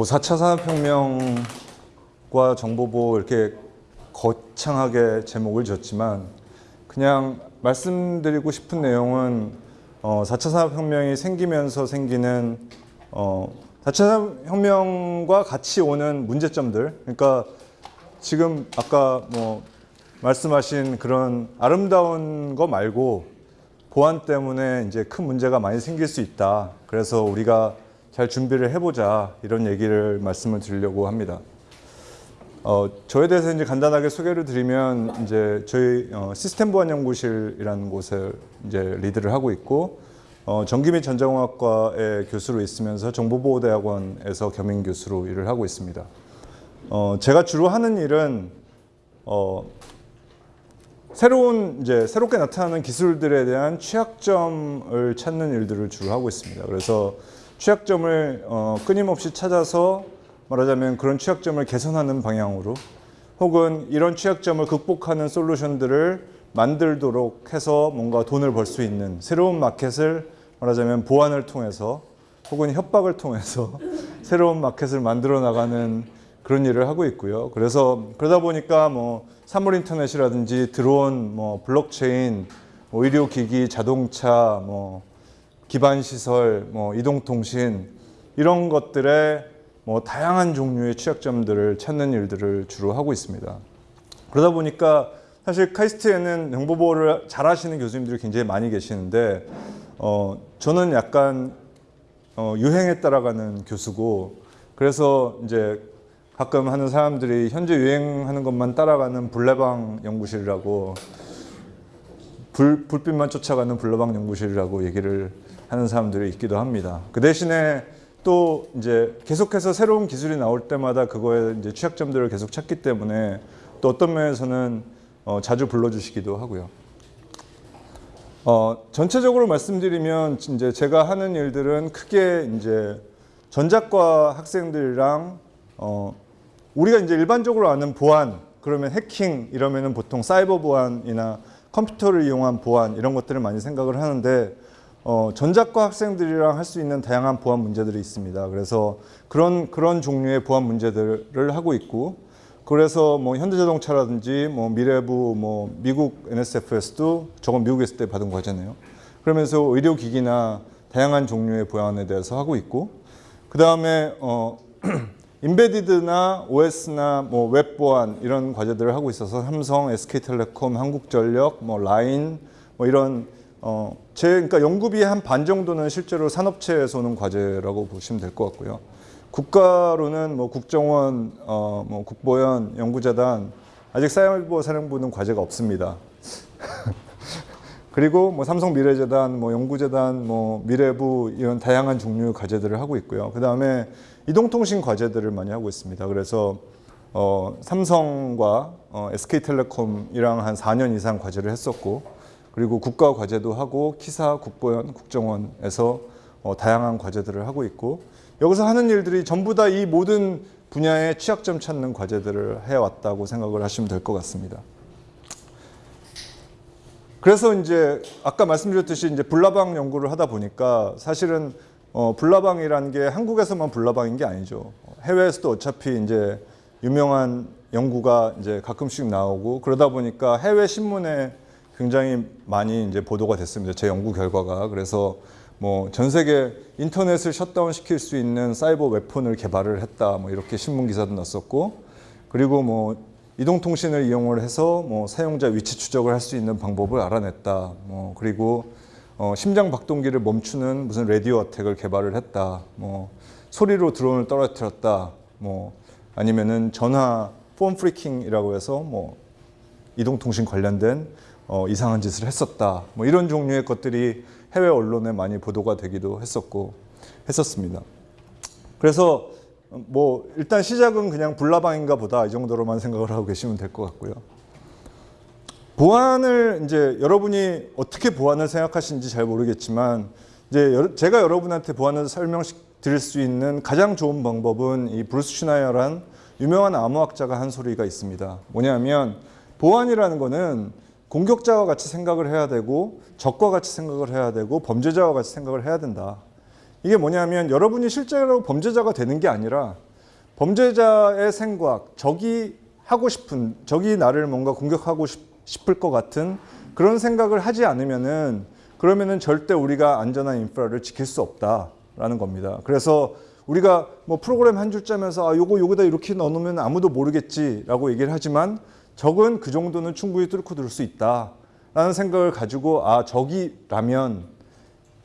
뭐 4차 산업혁명과 정보보호 이렇게 거창하게 제목을 지었지만 그냥 말씀드리고 싶은 내용은 어, 4차 산업혁명이 생기면서 생기는 어, 4차 산업혁명과 같이 오는 문제점들 그러니까 지금 아까 뭐 말씀하신 그런 아름다운 거 말고 보안 때문에 이제 큰 문제가 많이 생길 수 있다. 그래서 우리가 잘 준비를 해보자 이런 얘기를 말씀을 드리려고 합니다. 어, 저에 대해서 이제 간단하게 소개를 드리면 이제 저희 어, 시스템 보안 연구실이라는 곳을 이제 리드를 하고 있고 어, 전기 및 전자공학과의 교수로 있으면서 정보보호대학원에서 겸임 교수로 일을 하고 있습니다. 어, 제가 주로 하는 일은 어, 새로운 이제 새롭게 나타나는 기술들에 대한 취약점을 찾는 일들을 주로 하고 있습니다. 그래서 취약점을 어, 끊임없이 찾아서 말하자면 그런 취약점을 개선하는 방향으로 혹은 이런 취약점을 극복하는 솔루션들을 만들도록 해서 뭔가 돈을 벌 수 있는 새로운 마켓을 말하자면 보안을 통해서 혹은 협박을 통해서 새로운 마켓을 만들어 나가는 그런 일을 하고 있고요. 그래서 그러다 보니까 뭐 사물 인터넷이라든지 드론, 뭐 블록체인, 뭐 의료기기, 자동차, 뭐 기반 시설, 뭐 이동통신 이런 것들의 뭐 다양한 종류의 취약점들을 찾는 일들을 주로 하고 있습니다. 그러다 보니까 사실 카이스트에는 정보보호를 잘 하시는 교수님들이 굉장히 많이 계시는데 어, 저는 약간 어, 유행에 따라가는 교수고 그래서 이제 가끔 하는 사람들이 현재 유행하는 것만 따라가는 불내방 연구실이라고 불, 불빛만 쫓아가는 불내방 연구실이라고 얘기를 하는 사람들이 있기도 합니다. 그 대신에 또 이제 계속해서 새로운 기술이 나올 때마다 그거에 이제 취약점들을 계속 찾기 때문에 또 어떤 면에서는 어, 자주 불러주시기도 하고요. 어, 전체적으로 말씀드리면 이제 제가 하는 일들은 크게 이제 전작과 학생들이랑 어, 우리가 이제 일반적으로 아는 보안 그러면 해킹 이러면은 보통 사이버 보안이나 컴퓨터를 이용한 보안 이런 것들을 많이 생각을 하는데 어, 전작과 학생들이랑 할 수 있는 다양한 보안 문제들이 있습니다. 그래서 그런 그런 종류의 보안 문제들을 하고 있고 그래서 뭐 현대자동차라든지 뭐 미래부 뭐 미국 NSFS도 저건 미국에 있을 때 받은 과제네요. 그러면서 의료기기나 다양한 종류의 보안에 대해서 하고 있고 그 다음에 어, 인베디드나 OS나 뭐 웹보안 이런 과제들을 하고 있어서 삼성, SK텔레콤, 한국전력, 뭐 라인 뭐 이런 어, 제 그러니까 연구비의 한 반 정도는 실제로 산업체에서 오는 과제라고 보시면 될 것 같고요. 국가로는 뭐 국정원, 어, 뭐 국보연, 연구재단 아직 사이버 사령부는 과제가 없습니다. 그리고 뭐 삼성 미래재단, 뭐 연구재단, 뭐 미래부 이런 다양한 종류의 과제들을 하고 있고요. 그 다음에 이동통신 과제들을 많이 하고 있습니다. 그래서 어, 삼성과 어, SK텔레콤이랑 한 4년 이상 과제를 했었고 그리고 국가 과제도 하고 키사, 국보연, 국정원에서 어, 다양한 과제들을 하고 있고 여기서 하는 일들이 전부 다 이 모든 분야의 취약점 찾는 과제들을 해왔다고 생각을 하시면 될 것 같습니다. 그래서 이제 아까 말씀드렸듯이 이제 불나방 연구를 하다 보니까 사실은 어, 불나방이라는 게 한국에서만 불나방인 게 아니죠. 해외에서도 어차피 이제 유명한 연구가 이제 가끔씩 나오고 그러다 보니까 해외 신문에 굉장히 많이 이제 보도가 됐습니다. 제 연구 결과가 그래서 뭐 전 세계 인터넷을 셧다운 시킬 수 있는 사이버 웨폰을 개발을 했다. 뭐 이렇게 신문 기사도 났었고 그리고 뭐 이동통신을 이용을 해서 뭐 사용자 위치 추적을 할 수 있는 방법을 알아냈다. 뭐 그리고 어, 심장 박동기를 멈추는 무슨 라디오 어택을 개발을 했다. 뭐 소리로 드론을 떨어뜨렸다. 뭐 아니면은 전화 폰 프리킹이라고 해서 뭐 이동통신 관련된 어, 이상한 짓을 했었다. 뭐 이런 종류의 것들이 해외 언론에 많이 보도가 되기도 했었고 했었습니다. 그래서 뭐 일단 시작은 그냥 불나방인가 보다 이 정도로만 생각을 하고 계시면 될 것 같고요. 보안을 이제 여러분이 어떻게 보안을 생각하시는지 잘 모르겠지만 이제 제가 여러분한테 보안을 설명 드릴 수 있는 가장 좋은 방법은 이 브루스 슈나이어란 유명한 암호학자가 한 소리가 있습니다. 뭐냐면 보안이라는 거는 공격자와 같이 생각을 해야 되고 적과 같이 생각을 해야 되고 범죄자와 같이 생각을 해야 된다. 이게 뭐냐면 여러분이 실제로 범죄자가 되는 게 아니라 범죄자의 생각, 적이 하고 싶은, 적이 나를 뭔가 공격하고 싶, 싶을 것 같은 그런 생각을 하지 않으면은 그러면은 절대 우리가 안전한 인프라를 지킬 수 없다라는 겁니다. 그래서 우리가 뭐 프로그램 한 줄 짜면서 아 요거 요거다 이렇게 넣어놓으면 아무도 모르겠지라고 얘기를 하지만 적은 그 정도는 충분히 뚫고 들을 수 있다 라는 생각을 가지고 아 적이라면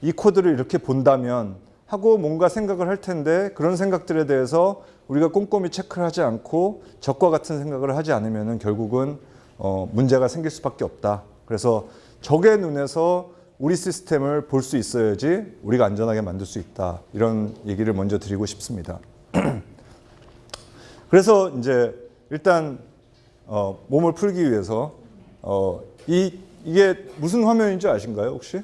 이 코드를 이렇게 본다면 하고 뭔가 생각을 할 텐데 그런 생각들에 대해서 우리가 꼼꼼히 체크를 하지 않고 적과 같은 생각을 하지 않으면 결국은 어, 문제가 생길 수밖에 없다. 그래서 적의 눈에서 우리 시스템을 볼 수 있어야지 우리가 안전하게 만들 수 있다. 이런 얘기를 먼저 드리고 싶습니다. 그래서 이제 일단 어, 몸을 풀기 위해서 어, 이 이게 무슨 화면인지 아신가요 혹시?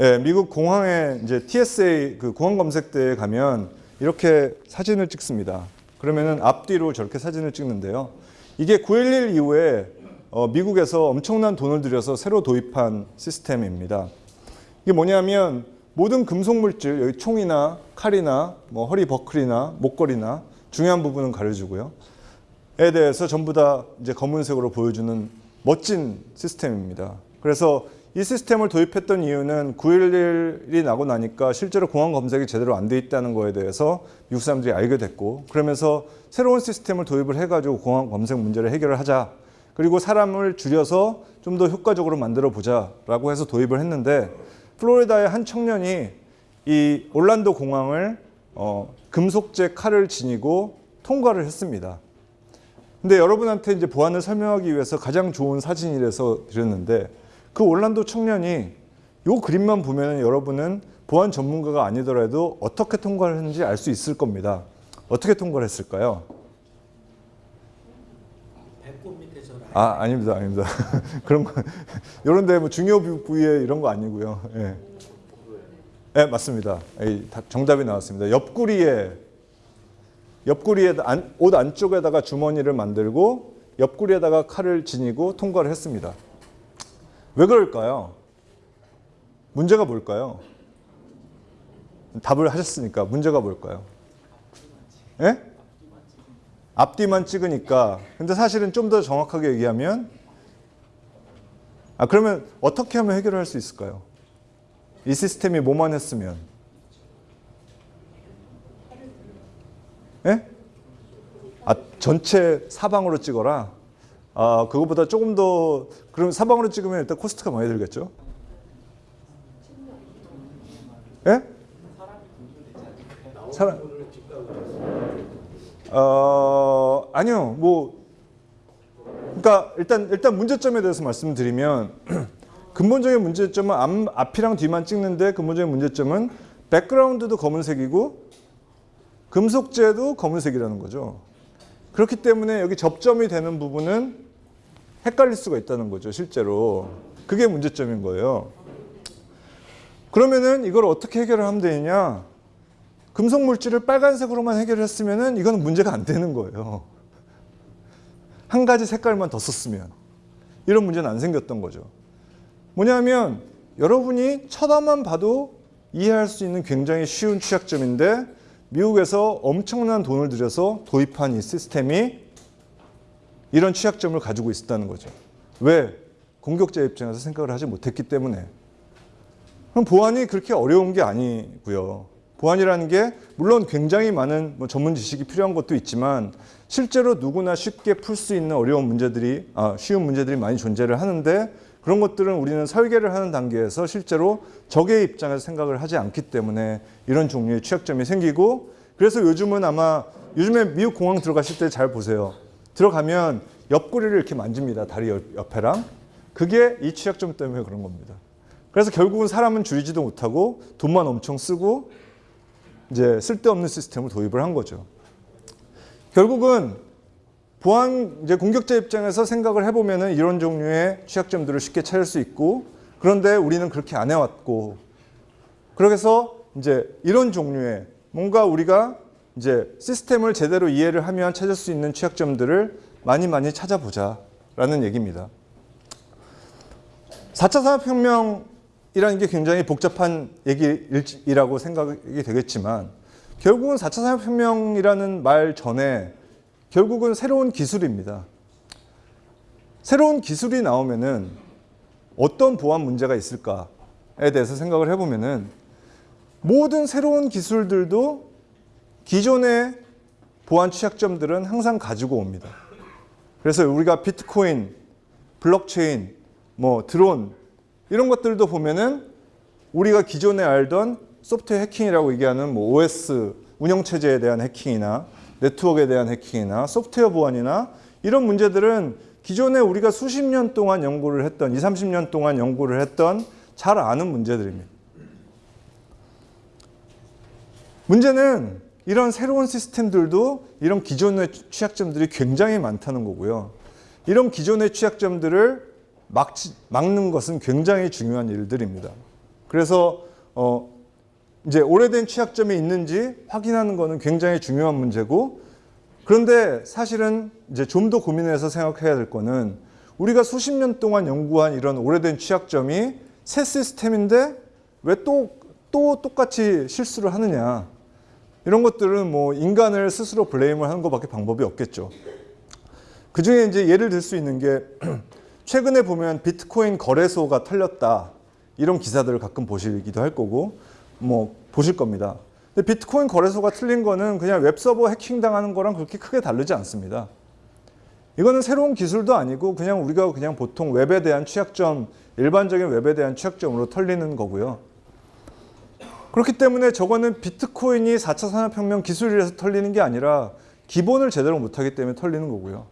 예, 미국 공항에 이제 TSA 그 공항 검색대에 가면 이렇게 사진을 찍습니다. 그러면은 앞뒤로 저렇게 사진을 찍는데요. 이게 9.11 이후에 어, 미국에서 엄청난 돈을 들여서 새로 도입한 시스템입니다. 이게 뭐냐면 모든 금속 물질, 여기 총이나 칼이나 뭐 허리 버클이나 목걸이나 중요한 부분은 가려주고요. 에 대해서 전부 다 이제 검은색으로 보여주는 멋진 시스템입니다. 그래서 이 시스템을 도입했던 이유는 9.11이 나고 나니까 실제로 공항 검색이 제대로 안 돼 있다는 거에 대해서 미국 사람들이 알게 됐고 그러면서 새로운 시스템을 도입을 해가지고 공항 검색 문제를 해결을 하자 그리고 사람을 줄여서 좀 더 효과적으로 만들어 보자라고 해서 도입을 했는데 플로리다의 한 청년이 이 올란도 공항을 어, 금속제 칼을 지니고 통과를 했습니다. 근데 여러분한테 이제 보안을 설명하기 위해서 가장 좋은 사진이라서 드렸는데 그 올란도 청년이 요 그림만 보면 여러분은 보안 전문가가 아니더라도 어떻게 통과를 했는지 알 수 있을 겁니다. 어떻게 통과를 했을까요? 아 아닙니다 아닙니다. 그런 거 이런 데뭐 중요 부- 부위에 이런 거 아니고요. 예. 네, 맞습니다. 예, 다- 정답이 나왔습니다. 옆구리에 옆구리에 안, 옷 안쪽에다가 주머니를 만들고 옆구리에다가 칼을 지니고 통과를 했습니다. 왜 그럴까요? 문제가 뭘까요? 답을 하셨으니까 문제가 뭘까요? 예? 앞뒤만 찍으니까. 근데 사실은 좀 더 정확하게 얘기하면 아 그러면 어떻게 하면 해결을 할수 있을까요? 이 시스템이 뭐만 했으면 예? 아 전체 사방으로 찍어라 아 그거보다 조금 더 그럼 사방으로 찍으면 일단 코스트가 많이 들겠죠? 예? 사람 어 아니요 뭐 그러니까 일단 일단 문제점에 대해서 말씀드리면 근본적인 문제점은 앞, 앞이랑 뒤만 찍는데 근본적인 문제점은 백그라운드도 검은색이고 금속재도 검은색이라는 거죠. 그렇기 때문에 여기 접점이 되는 부분은 헷갈릴 수가 있다는 거죠, 실제로. 그게 문제점인 거예요. 그러면은 이걸 어떻게 해결을 하면 되느냐? 금속 물질을 빨간색으로만 해결했으면은 이건 문제가 안 되는 거예요. 한 가지 색깔만 더 썼으면 이런 문제는 안 생겼던 거죠. 뭐냐면 여러분이 쳐다만 봐도 이해할 수 있는 굉장히 쉬운 취약점인데 미국에서 엄청난 돈을 들여서 도입한 이 시스템이 이런 취약점을 가지고 있었다는 거죠. 왜? 공격자 입장에서 생각을 하지 못했기 때문에. 그럼 보안이 그렇게 어려운 게 아니고요. 보안이라는 게 물론 굉장히 많은 뭐 전문 지식이 필요한 것도 있지만 실제로 누구나 쉽게 풀 수 있는 어려운 문제들이 아, 쉬운 문제들이 많이 존재를 하는데 그런 것들은 우리는 설계를 하는 단계에서 실제로 적의 입장에서 생각을 하지 않기 때문에 이런 종류의 취약점이 생기고 그래서 요즘은 아마 요즘에 미국 공항 들어가실 때 잘 보세요. 들어가면 옆구리를 이렇게 만집니다. 다리 옆- 옆에랑. 그게 이 취약점 때문에 그런 겁니다. 그래서 결국은 사람은 줄이지도 못하고 돈만 엄청 쓰고 이제 쓸데없는 시스템을 도입을 한 거죠. 결국은 보안 이제 공격자 입장에서 생각을 해보면은 이런 종류의 취약점들을 쉽게 찾을 수 있고 그런데 우리는 그렇게 안 해왔고 그래서 이제 이런 종류의 뭔가 우리가 이제 시스템을 제대로 이해를 하면 찾을 수 있는 취약점들을 많이 많이 찾아보자 라는 얘기입니다. 4차 산업혁명이라는 게 굉장히 복잡한 얘기이라고 생각이 되겠지만 결국은 4차 산업혁명이라는 말 전에 결국은 새로운 기술입니다. 새로운 기술이 나오면은 어떤 보안 문제가 있을까에 대해서 생각을 해보면은 모든 새로운 기술들도 기존의 보안 취약점들은 항상 가지고 옵니다. 그래서 우리가 비트코인, 블록체인, 뭐 드론 이런 것들도 보면은 우리가 기존에 알던 소프트웨어 해킹이라고 얘기하는 뭐 OS 운영체제에 대한 해킹이나 네트워크에 대한 해킹이나 소프트웨어 보안이나 이런 문제들은 기존에 우리가 수십 년 동안 연구를 했던 20, 30년 동안 연구를 했던 잘 아는 문제들입니다. 문제는 이런 새로운 시스템들도 이런 기존의 취약점들이 굉장히 많다는 거고요. 이런 기존의 취약점들을 막지, 막는 것은 굉장히 중요한 일들입니다. 그래서 어, 이제 오래된 취약점이 있는지 확인하는 것은 굉장히 중요한 문제고 그런데 사실은 이제 좀 더 고민해서 생각해야 될 거는 우리가 수십 년 동안 연구한 이런 오래된 취약점이 새 시스템인데 왜 또 또 똑같이 실수를 하느냐 이런 것들은 뭐 인간을 스스로 블레임을 하는 것밖에 방법이 없겠죠. 그 중에 이제 예를 들 수 있는 게 최근에 보면 비트코인 거래소가 털렸다 이런 기사들을 가끔 보시기도 할 거고 뭐 보실 겁니다. 근데 비트코인 거래소가 털린 거는 그냥 웹서버 해킹 당하는 거랑 그렇게 크게 다르지 않습니다. 이거는 새로운 기술도 아니고 그냥 우리가 그냥 보통 웹에 대한 취약점, 일반적인 웹에 대한 취약점으로 털리는 거고요. 그렇기 때문에 저거는 비트코인이 4차 산업혁명 기술이라서 털리는 게 아니라 기본을 제대로 못하기 때문에 털리는 거고요.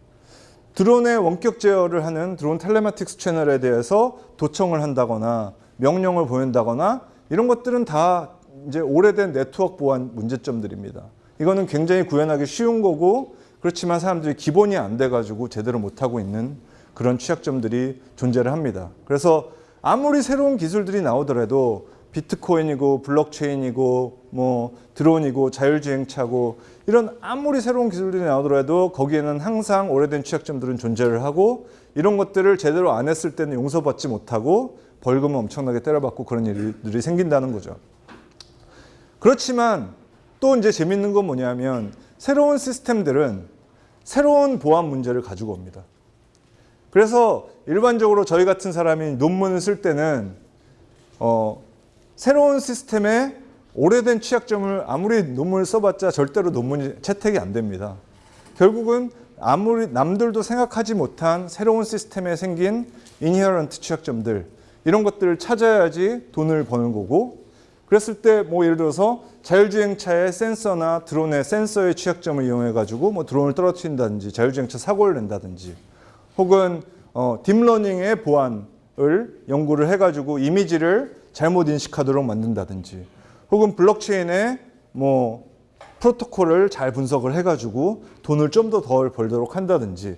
드론의 원격 제어를 하는 드론 telematics 채널에 대해서 도청을 한다거나 명령을 보낸다거나 이런 것들은 다 이제 오래된 네트워크 보안 문제점들입니다. 이거는 굉장히 구현하기 쉬운 거고 그렇지만 사람들이 기본이 안 돼가지고 제대로 못하고 있는 그런 취약점들이 존재를 합니다. 그래서 아무리 새로운 기술들이 나오더라도 비트코인이고 블록체인이고 뭐 드론이고 자율주행차고 이런 아무리 새로운 기술들이 나오더라도 거기에는 항상 오래된 취약점들은 존재를 하고 이런 것들을 제대로 안 했을 때는 용서받지 못하고 벌금을 엄청나게 때려받고 그런 일들이 생긴다는 거죠. 그렇지만 또 이제 재밌는 건 뭐냐면 새로운 시스템들은 새로운 보안 문제를 가지고 옵니다. 그래서 일반적으로 저희 같은 사람이 논문을 쓸 때는 어, 새로운 시스템에 오래된 취약점을 아무리 논문을 써봤자 절대로 논문이 채택이 안 됩니다. 결국은 아무리 남들도 생각하지 못한 새로운 시스템에 생긴 인히어런트 취약점들 이런 것들을 찾아야지 돈을 버는 거고. 그랬을 때 뭐 예를 들어서 자율주행차의 센서나 드론의 센서의 취약점을 이용해 가지고 뭐 드론을 떨어뜨린다든지 자율주행차 사고를 낸다든지 혹은 어, 딥러닝의 보안을 연구를 해 가지고 이미지를 잘못 인식하도록 만든다든지 혹은 블록체인의 뭐 프로토콜을 잘 분석을 해 가지고 돈을 좀 더 덜 벌도록 한다든지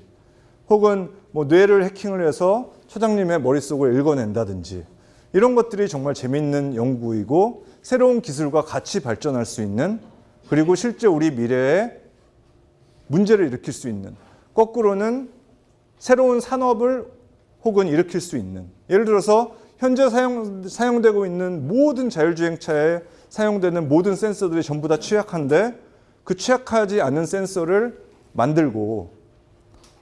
혹은 뭐 뇌를 해킹을 해서 처장님의 머릿속을 읽어낸다든지 이런 것들이 정말 재미있는 연구이고 새로운 기술과 같이 발전할 수 있는 그리고 실제 우리 미래에 문제를 일으킬 수 있는 거꾸로는 새로운 산업을 혹은 일으킬 수 있는 예를 들어서 현재 사용, 사용되고 있는 모든 자율주행차에 사용되는 모든 센서들이 전부 다 취약한데 그 취약하지 않은 센서를 만들고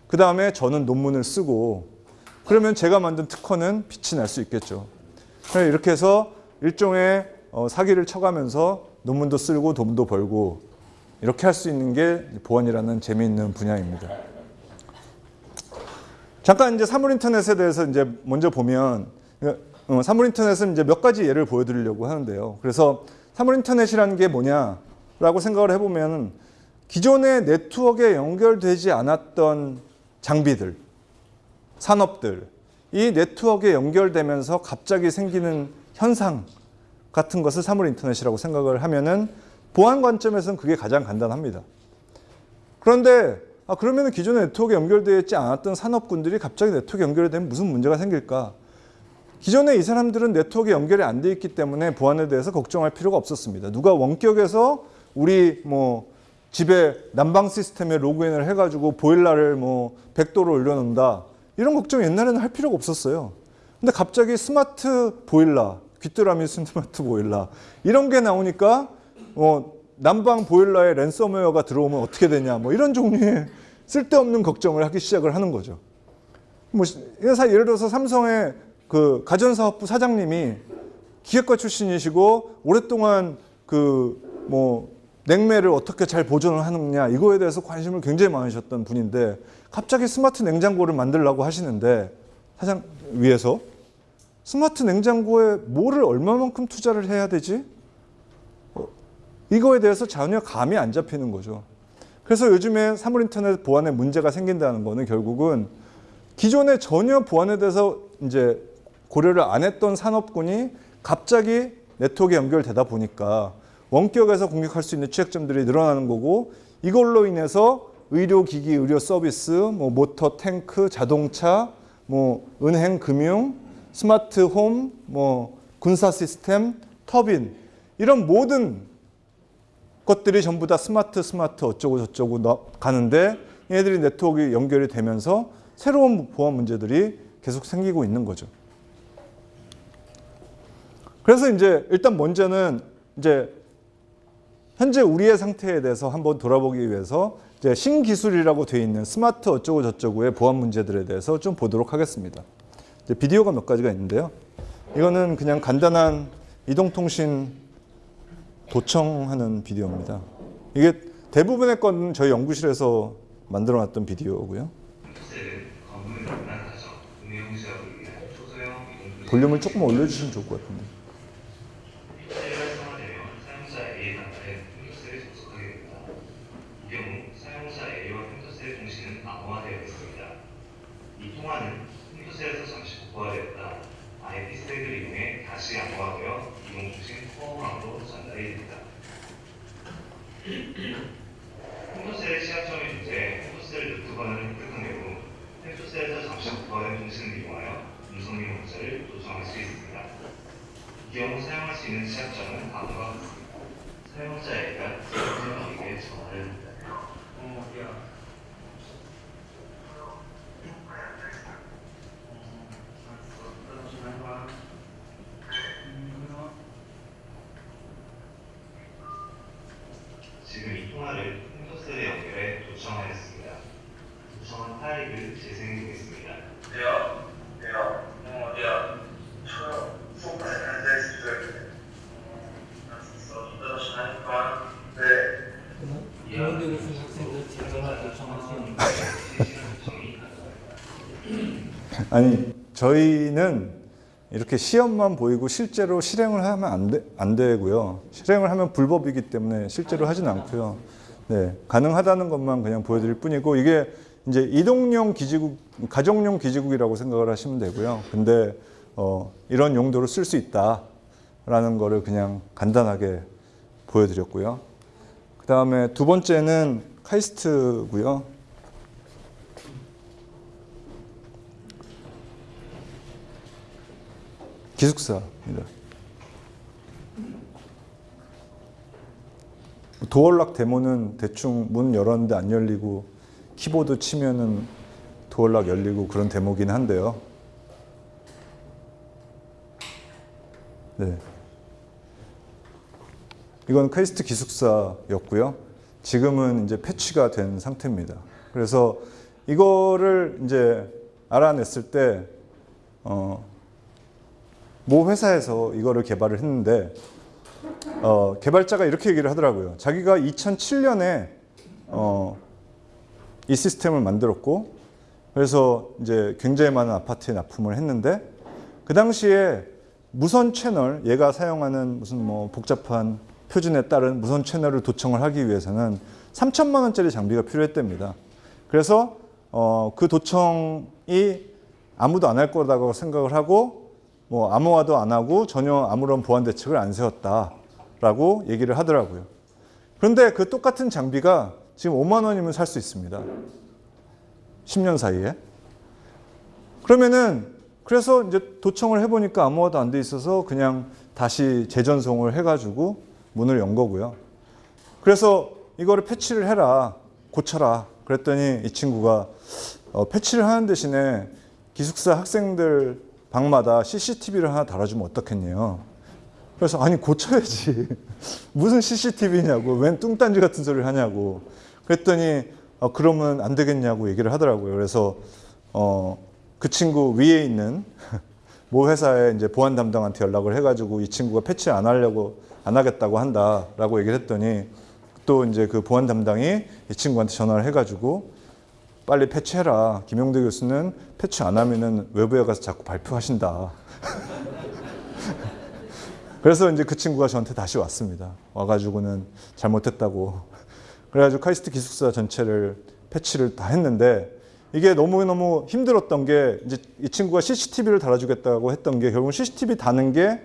그 다음에 저는 논문을 쓰고 그러면 제가 만든 특허는 빛이 날 수 있겠죠. 이렇게 해서 일종의 어, 사기를 쳐가면서 논문도 쓰고 돈도 벌고 이렇게 할 수 있는 게 보안이라는 재미있는 분야입니다. 잠깐 이제 사물인터넷에 대해서 이제 먼저 보면 어, 사물인터넷은 이제 몇 가지 예를 보여드리려고 하는데요. 그래서 사물인터넷이라는 게 뭐냐라고 생각을 해보면 기존의 네트워크에 연결되지 않았던 장비들, 산업들, 이 네트워크에 연결되면서 갑자기 생기는 현상 같은 것을 사물 인터넷이라고 생각을 하면은 보안 관점에서는 그게 가장 간단합니다. 그런데 아, 그러면 기존의 네트워크에 연결되어 있지 않았던 산업군들이 갑자기 네트워크에 연결되면 무슨 문제가 생길까? 기존에 이 사람들은 네트워크에 연결이 안 돼 있기 때문에 보안에 대해서 걱정할 필요가 없었습니다. 누가 원격에서 우리 뭐 집에 난방 시스템에 로그인을 해가지고 보일러를 뭐 100도로 올려놓는다. 이런 걱정 옛날에는 할 필요가 없었어요. 근데 갑자기 스마트 보일러, 귀뚜라미 스마트 보일러 이런 게 나오니까 어, 난방 보일러에 랜섬웨어가 들어오면 어떻게 되냐 뭐 이런 종류의 쓸데없는 걱정을 하기 시작을 하는 거죠. 뭐 예를 들어서 삼성의 그 가전사업부 사장님이 기획과 출신이시고 오랫동안 그뭐 냉매를 어떻게 잘 보존을 하느냐 이거에 대해서 관심을 굉장히 많으셨던 분인데 갑자기 스마트 냉장고를 만들라고 하시는데 사장 위에서 스마트 냉장고에 뭐를 얼마만큼 투자를 해야 되지? 어, 이거에 대해서 전혀 감이 안 잡히는 거죠. 그래서 요즘에 사물인터넷 보안에 문제가 생긴다는 거는 결국은 기존에 전혀 보안에 대해서 이제 고려를 안 했던 산업군이 갑자기 네트워크에 연결되다 보니까 원격에서 공격할 수 있는 취약점들이 늘어나는 거고 이걸로 인해서 의료기기, 의료 서비스, 뭐 모터, 탱크, 자동차, 뭐 은행, 금융, 스마트 홈, 뭐 군사 시스템, 터빈 이런 모든 것들이 전부 다 스마트 스마트 어쩌고 저쩌고 너- 가는데 얘들이 네트워크 연결이 되면서 새로운 보안 문제들이 계속 생기고 있는 거죠. 그래서 이제 일단 먼저는 이제 현재 우리의 상태에 대해서 한번 돌아보기 위해서 이제 신기술이라고 되어 있는 스마트 어쩌고 저쩌고의 보안 문제들에 대해서 좀 보도록 하겠습니다. 이제 비디오가 몇 가지가 있는데요. 이거는 그냥 간단한 이동통신 도청하는 비디오입니다. 이게 대부분의 건 저희 연구실에서 만들어놨던 비디오고요. 볼륨을 조금 올려주시면 좋을 것 같은데. 셀이 활성화되면 사용자 A의 단말에 컴퓨터셀에 접속하게 됩니다. 이 경우 사용자 A와 컴퓨터셀의 통신은 암호화되어 있습니다. 이 통화는 컴퓨터셀에서 잠시 복구화되었다 IP 스택을 이용해 다시 암호화되어 이동통신 코어망으로 전달이 됩니다. 컴퓨터셀의 시약점이 존재해 컴퓨터셀 루트 권한을 획득한 경우 컴퓨터셀에서 잠시 복구화된 통신을 이용하여 음성명 문자를 요청할 수 있습니다. 이 경우 사용할 수 있는 시약점은 다음과 같습니다. 사용자에게 전화를 합니다. 어, 야. 지금 이 통화를 컴퓨터셀에 연결해 도청하였습니다. 도청한 파일을 재생해 보겠습니다. 어디야? 어디야? 어, 어디야? 저요. 소파에 앉아있을 때. 알았어. 이따 다시 하니까. 네. 이용되고 있는 학생들 제도나 요청하시는 실시간 도청이 가능합니다. 아니 저희는 이렇게 시험만 보이고 실제로 실행을 하면 안, 되, 안 되고요. 실행을 하면 불법이기 때문에 실제로 하진 않고요. 네, 가능하다는 것만 그냥 보여드릴 뿐이고 이게 이제 이동용 기지국, 가정용 기지국이라고 생각을 하시면 되고요. 근데 어, 이런 용도로 쓸 수 있다라는 거를 그냥 간단하게 보여드렸고요. 그 다음에 두 번째는 카이스트고요. 기숙사입니다. 도어락 데모는 대충 문 열었는데 안 열리고 키보드 치면은 도어락 열리고 그런 데모긴 한데요. 네. 이건 카이스트 기숙사였고요. 지금은 이제 패치가 된 상태입니다. 그래서 이거를 이제 알아냈을 때 어, 모 회사에서 이거를 개발을 했는데 어, 개발자가 이렇게 얘기를 하더라고요. 자기가 2007년에 어, 이 시스템을 만들었고 그래서 이제 굉장히 많은 아파트에 납품을 했는데 그 당시에 무선 채널 얘가 사용하는 무슨 뭐 복잡한 표준에 따른 무선 채널을 도청을 하기 위해서는 3천만 원짜리 장비가 필요했답니다. 그래서 어, 그 도청이 아무도 안 할 거라고 생각을 하고 뭐 암호화도 안 하고 전혀 아무런 보안 대책을 안 세웠다라고 얘기를 하더라고요. 그런데 그 똑같은 장비가 지금 5만 원이면 살 수 있습니다. 10년 사이에. 그러면은 그래서 이제 도청을 해보니까 아무것도 안 돼 있어서 그냥 다시 재전송을 해가지고 문을 연 거고요. 그래서 이거를 패치를 해라, 고쳐라. 그랬더니 이 친구가 어, 패치를 하는 대신에 기숙사 학생들 방마다 CCTV를 하나 달아주면 어떻겠냐요. 그래서 아니 고쳐야지. 무슨 CCTV냐고. 웬 뚱딴지 같은 소리를 하냐고. 그랬더니 어, 그러면 안 되겠냐고 얘기를 하더라고요. 그래서 어, 그 친구 위에 있는 모 회사에 이제 보안 담당한테 연락을 해가지고 이 친구가 패치 안 하려고 안 하겠다고 한다라고 얘기를 했더니 또 이제 그 보안 담당이 이 친구한테 전화를 해가지고 빨리 패치해라. 김용대 교수는 패치 안 하면은 외부에 가서 자꾸 발표하신다. 그래서 이제 그 친구가 저한테 다시 왔습니다. 와가지고는 잘못했다고. 그래가지고 카이스트 기숙사 전체를 패치를 다 했는데 이게 너무너무 힘들었던 게 이제 이 친구가 CCTV를 달아주겠다고 했던 게 결국 CCTV 다는 게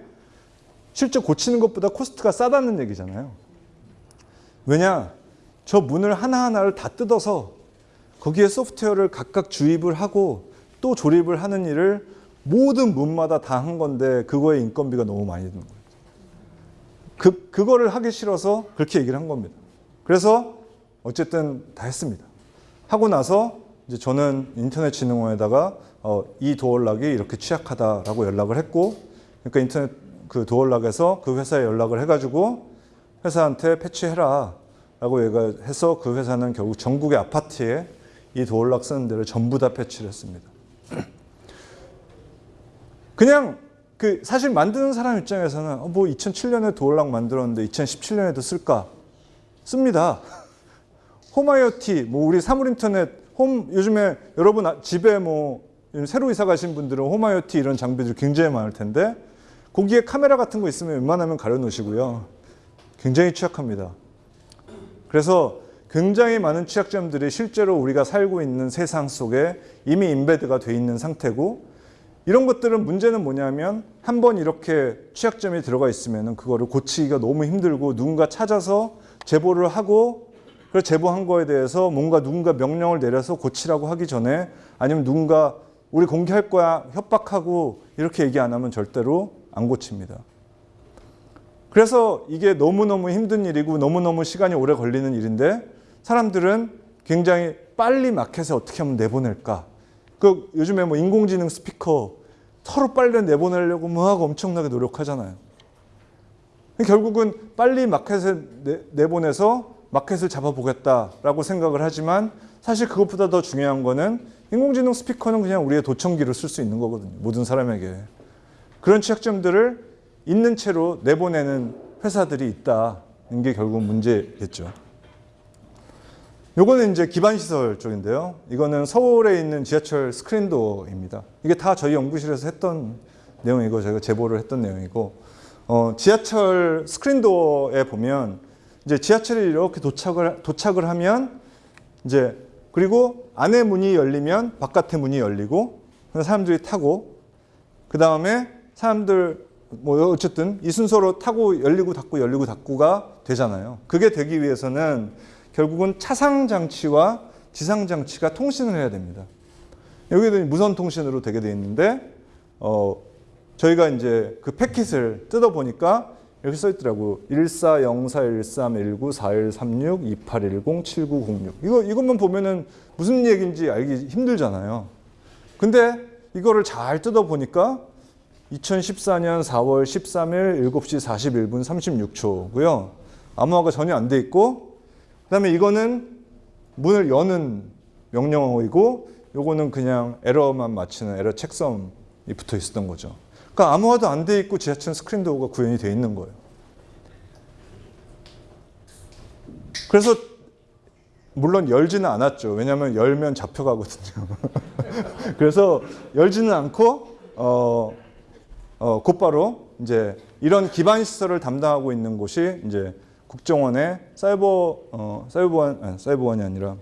실제 고치는 것보다 코스트가 싸다는 얘기잖아요. 왜냐? 저 문을 하나하나를 다 뜯어서 거기에 소프트웨어를 각각 주입을 하고 또 조립을 하는 일을 모든 문마다 다 한 건데 그거에 인건비가 너무 많이 드는 거예요. 그, 그거를 하기 싫어서 그렇게 얘기를 한 겁니다. 그래서 어쨌든 다 했습니다. 하고 나서 이제 저는 인터넷진흥원에다가 어, 이 도어락이 이렇게 취약하다라고 연락을 했고, 그러니까 인터넷 그 도어락에서 그 회사에 연락을 해가지고 회사한테 패치해라 라고 얘기해서 그 회사는 결국 전국의 아파트에 이 도어락 쓰는 데를 전부 다 패치를 했습니다. 그냥 그 사실 만드는 사람 입장에서는 어, 뭐 2007년에 도어락 만들었는데 2017년에도 쓸까? 씁니다. 홈 IoT, 뭐 우리 사물 인터넷, 홈 요즘에 여러분 아- 집에 뭐 새로 이사 가신 분들은 홈 IoT 이런 장비들 굉장히 많을 텐데 거기에 카메라 같은 거 있으면 웬만하면 가려 놓으시고요. 굉장히 취약합니다. 그래서 굉장히 많은 취약점들이 실제로 우리가 살고 있는 세상 속에 이미 인베드가 돼 있는 상태고 이런 것들은 문제는 뭐냐면 한 번 이렇게 취약점이 들어가 있으면 그거를 고치기가 너무 힘들고 누군가 찾아서 제보를 하고 그 제보한 거에 대해서 뭔가 누군가 명령을 내려서 고치라고 하기 전에 아니면 누군가 우리 공개할 거야 협박하고 이렇게 얘기 안 하면 절대로 안 고칩니다. 그래서 이게 너무너무 힘든 일이고 너무너무 시간이 오래 걸리는 일인데 사람들은 굉장히 빨리 마켓에 어떻게 하면 내보낼까. 그 요즘에 뭐 인공지능 스피커 서로 빨리 내보내려고 뭐 하고 엄청나게 노력하잖아요. 결국은 빨리 마켓에 내, 내보내서 마켓을 잡아보겠다라고 생각을 하지만 사실 그것보다 더 중요한 거는 인공지능 스피커는 그냥 우리의 도청기로 쓸 수 있는 거거든요. 모든 사람에게. 그런 취약점들을 있는 채로 내보내는 회사들이 있다는 게 결국 문제겠죠. 요거는 이제 기반시설 쪽인데요. 이거는 서울에 있는 지하철 스크린도어입니다. 이게 다 저희 연구실에서 했던 내용이고 저희가 제보를 했던 내용이고 어, 지하철 스크린도어에 보면 이제 지하철이 이렇게 도착을 도착을 하면 이제 그리고 안에 문이 열리면 바깥에 문이 열리고 사람들이 타고 그 다음에 사람들 뭐 어쨌든 이 순서로 타고 열리고 닫고 열리고 닫고가 되잖아요. 그게 되기 위해서는 결국은 차상 장치와 지상 장치가 통신을 해야 됩니다. 여기도 무선 통신으로 되게 돼 있는데 어 저희가 이제 그 패킷을 뜯어 보니까 이렇게 써 있더라고. 14041319413628107906. 이거 이것만 보면은 무슨 얘기인지 알기 힘들잖아요. 근데 이거를 잘 뜯어 보니까 2014년 4월 13일 7시 41분 36초고요. 암호화가 전혀 안 돼 있고 그 다음에 이거는 문을 여는 명령어이고 요거는 그냥 에러만 맞히는 에러 책섬이 붙어 있었던 거죠. 그러니까 암호화도 안 돼 있고 지하철 스크린 도어가 구현이 돼 있는 거예요. 그래서 물론 열지는 않았죠. 왜냐하면 열면 잡혀가거든요. 그래서 열지는 않고 어, 어, 곧바로 이제 이런 기반 시설을 담당하고 있는 곳이 이제 국정원의 사이버 어, 사이버원 아니, 사이버원이 아니라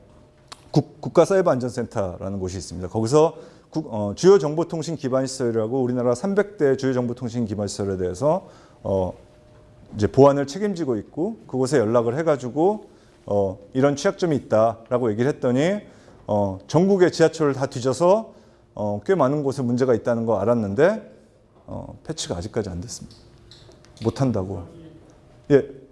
국, 국가 사이버 안전센터라는 곳이 있습니다. 거기서 국, 어, 주요 정보통신 기반 시설이라고 우리나라 300대 주요 정보통신 기반 시설에 대해서 어, 이제 보안을 책임지고 있고 그곳에 연락을 해가지고 어, 이런 취약점이 있다라고 얘기를 했더니 어, 전국의 지하철을 다 뒤져서 어, 꽤 많은 곳에 문제가 있다는 거 알았는데 어, 패치가 아직까지 안 됐습니다. 못 한다고. 예.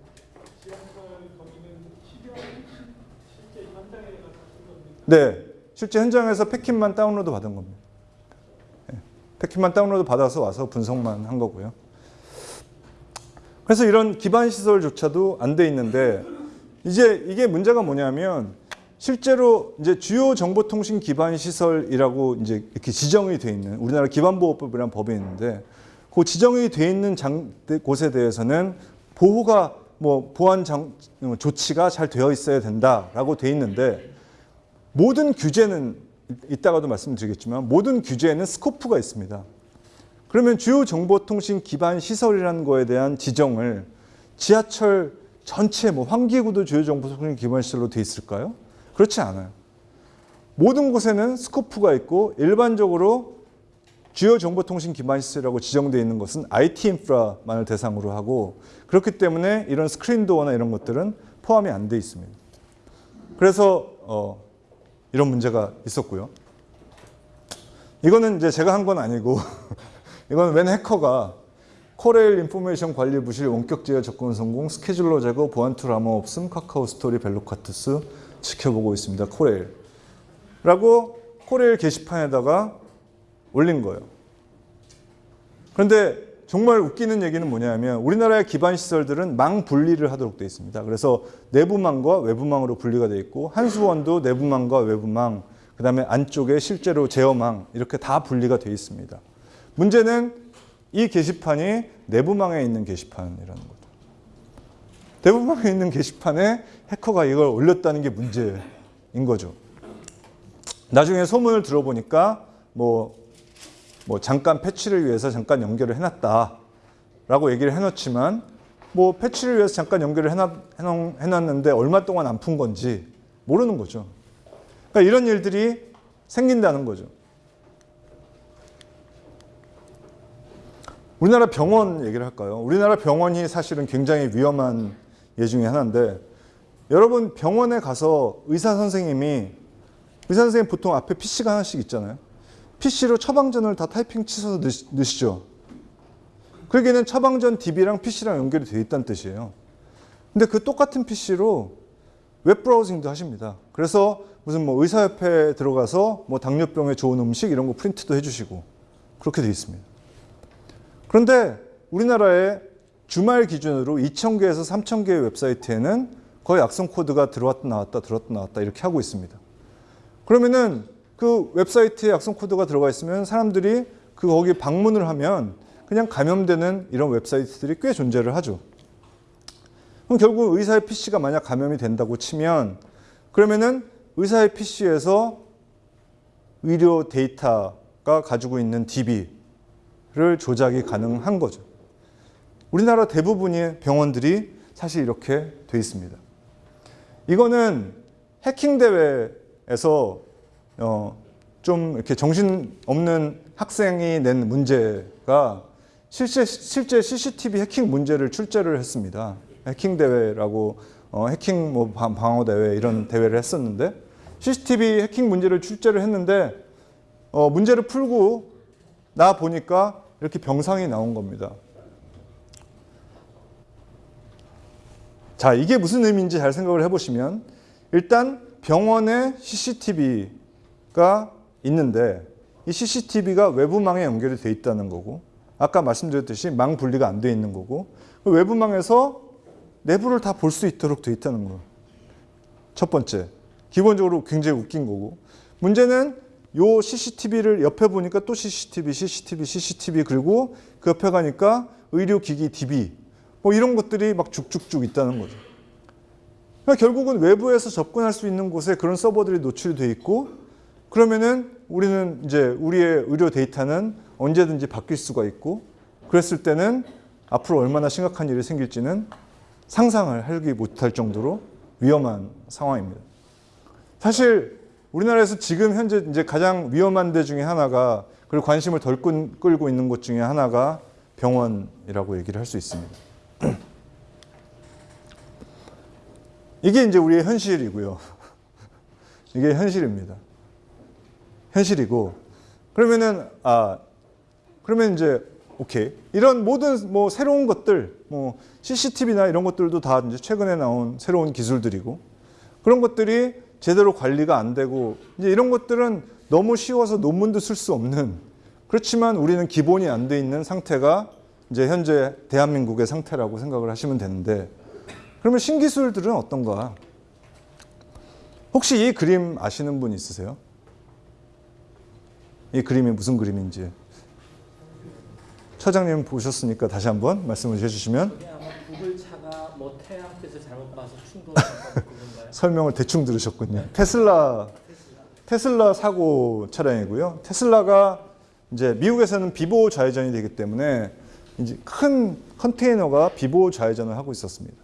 네, 실제 현장에서 패킷만 다운로드 받은 겁니다. 예, 패킷만 다운로드 받아서 와서 분석만 한 거고요. 그래서 이런 기반 시설조차도 안 돼 있는데 이제 이게 문제가 뭐냐면 실제로 이제 주요 정보통신 기반 시설이라고 이제 이렇게 지정이 돼 있는 우리나라 기반보호법이라는 법이 있는데 그 지정이 돼 있는 장, 곳에 대해서는 보호가 뭐 보안 장, 조치가 잘 되어 있어야 된다라고 돼 있는데 모든 규제는 이따가도 말씀드리겠지만 모든 규제에는 스코프가 있습니다. 그러면 주요 정보통신 기반 시설이라는 거에 대한 지정을 지하철 전체 뭐 환기구도 주요 정보통신 기반 시설로 돼 있을까요? 그렇지 않아요. 모든 곳에는 스코프가 있고 일반적으로 주요 정보통신 기반 시설이라고 지정되어 있는 것은 IT 인프라만을 대상으로 하고 그렇기 때문에 이런 스크린 도어나 이런 것들은 포함이 안 돼 있습니다. 그래서 어, 이런 문제가 있었고요. 이거는 이제 제가 한 건 아니고 이건 웬 해커가 코레일 information 관리 부실 원격 제어 접근 성공 스케줄러 제거 보안 툴 아무 없음 카카오 스토리 벨로카투스 지켜보고 있습니다. 코레일 라고 코레일 게시판에다가 올린 거예요. 그런데 정말 웃기는 얘기는 뭐냐면 우리나라의 기반 시설들은 망 분리를 하도록 되어 있습니다. 그래서 내부망과 외부망으로 분리가 되어 있고 한수원도 내부망과 외부망, 그다음에 안쪽에 실제로 제어망 이렇게 다 분리가 되어 있습니다. 문제는 이 게시판이 내부망에 있는 게시판이라는 거죠. 내부망에 있는 게시판에 해커가 이걸 올렸다는 게 문제인 거죠. 나중에 소문을 들어보니까 뭐, 뭐 잠깐 패치를 위해서 잠깐 연결을 해놨다라고 얘기를 해놓지만 뭐 패치를 위해서 잠깐 연결을 해놨, 해놨 는데 얼마 동안 안 푼 건지 모르는 거죠. 그러니까 이런 일들이 생긴다는 거죠. 우리나라 병원 얘기를 할까요? 우리나라 병원이 사실은 굉장히 위험한 예 중에 하나인데 여러분 병원에 가서 의사 선생님이 의사 선생님 보통 앞에 PC가 하나씩 있잖아요. PC로 처방전을 다 타이핑 치셔서 넣으시- 넣으시죠. 그러기에는 처방전 DB랑 PC랑 연결이 되어 있다는 뜻이에요. 근데 그 똑같은 PC로 웹 브라우징도 하십니다. 그래서 무슨 뭐 의사협회에 들어가서 뭐 당뇨병에 좋은 음식 이런 거 프린트도 해주시고 그렇게 되어 있습니다. 그런데 우리나라에 주말 기준으로 2,000개에서 3,000개의 웹사이트에는 거의 악성 코드가 들어왔다 나왔다 들어왔다 나왔다 이렇게 하고 있습니다. 그러면은 그 웹사이트에 악성 코드가 들어가 있으면 사람들이 그 거기 방문을 하면 그냥 감염되는 이런 웹사이트들이 꽤 존재를 하죠. 그럼 결국 의사의 PC가 만약 감염이 된다고 치면 그러면은 의사의 PC에서 의료 데이터가 가지고 있는 DB를 조작이 가능한 거죠. 우리나라 대부분의 병원들이 사실 이렇게 돼 있습니다. 이거는 해킹 대회에서 어, 좀 이렇게 정신 없는 학생이 낸 문제가 실제, 실제 CCTV 해킹 문제를 출제를 했습니다. 해킹 대회라고 어, 해킹 뭐 방- 방어 대회 이런 대회를 했었는데 CCTV 해킹 문제를 출제를 했는데 어, 문제를 풀고 나 보니까 이렇게 병상이 나온 겁니다. 자, 이게 무슨 의미인지 잘 생각을 해보시면 일단 병원에 CCTV 가 있는데 이 CCTV가 외부망에 연결이 돼 있다는 거고 아까 말씀드렸듯이 망 분리가 안 돼 있는 거고 그 외부망에서 내부를 다 볼 수 있도록 돼 있다는 거예요. 첫 번째. 기본적으로 굉장히 웃긴 거고 문제는 요 CCTV를 옆에 보니까 또 CCTV, CCTV, CCTV 그리고 그 옆에 가니까 의료기기 DB 뭐 이런 것들이 막 쭉쭉쭉 있다는 거죠. 그러니까 결국은 외부에서 접근할 수 있는 곳에 그런 서버들이 노출이 돼 있고 그러면은 우리는 이제 우리의 의료 데이터는 언제든지 바뀔 수가 있고 그랬을 때는 앞으로 얼마나 심각한 일이 생길지는 상상을 하기 못할 정도로 위험한 상황입니다. 사실 우리나라에서 지금 현재 이제 가장 위험한 데 중에 하나가 그리고 관심을 덜 끈- 끌고 있는 곳 중에 하나가 병원이라고 얘기를 할 수 있습니다. 이게 이제 우리의 현실이고요. 이게 현실입니다. 현실이고 그러면은 아 그러면 이제 오케이 이런 모든 뭐 새로운 것들 뭐 CCTV나 이런 것들도 다 이제 최근에 나온 새로운 기술들이고 그런 것들이 제대로 관리가 안 되고 이제 이런 것들은 너무 쉬워서 논문도 쓸 수 없는 그렇지만 우리는 기본이 안 돼 있는 상태가 이제 현재 대한민국의 상태라고 생각을 하시면 되는데 그러면 신기술들은 어떤가? 혹시 이 그림 아시는 분 있으세요? 이 그림이 무슨 그림인지 처장님 보셨으니까 다시 한번 말씀을 해주시면? 설명을 대충 들으셨군요. 테슬라 테슬라 사고 차량이고요. 테슬라가 이제 미국에서는 비보호 좌회전이 되기 때문에 이제 큰 컨테이너가 비보호 좌회전을 하고 있었습니다.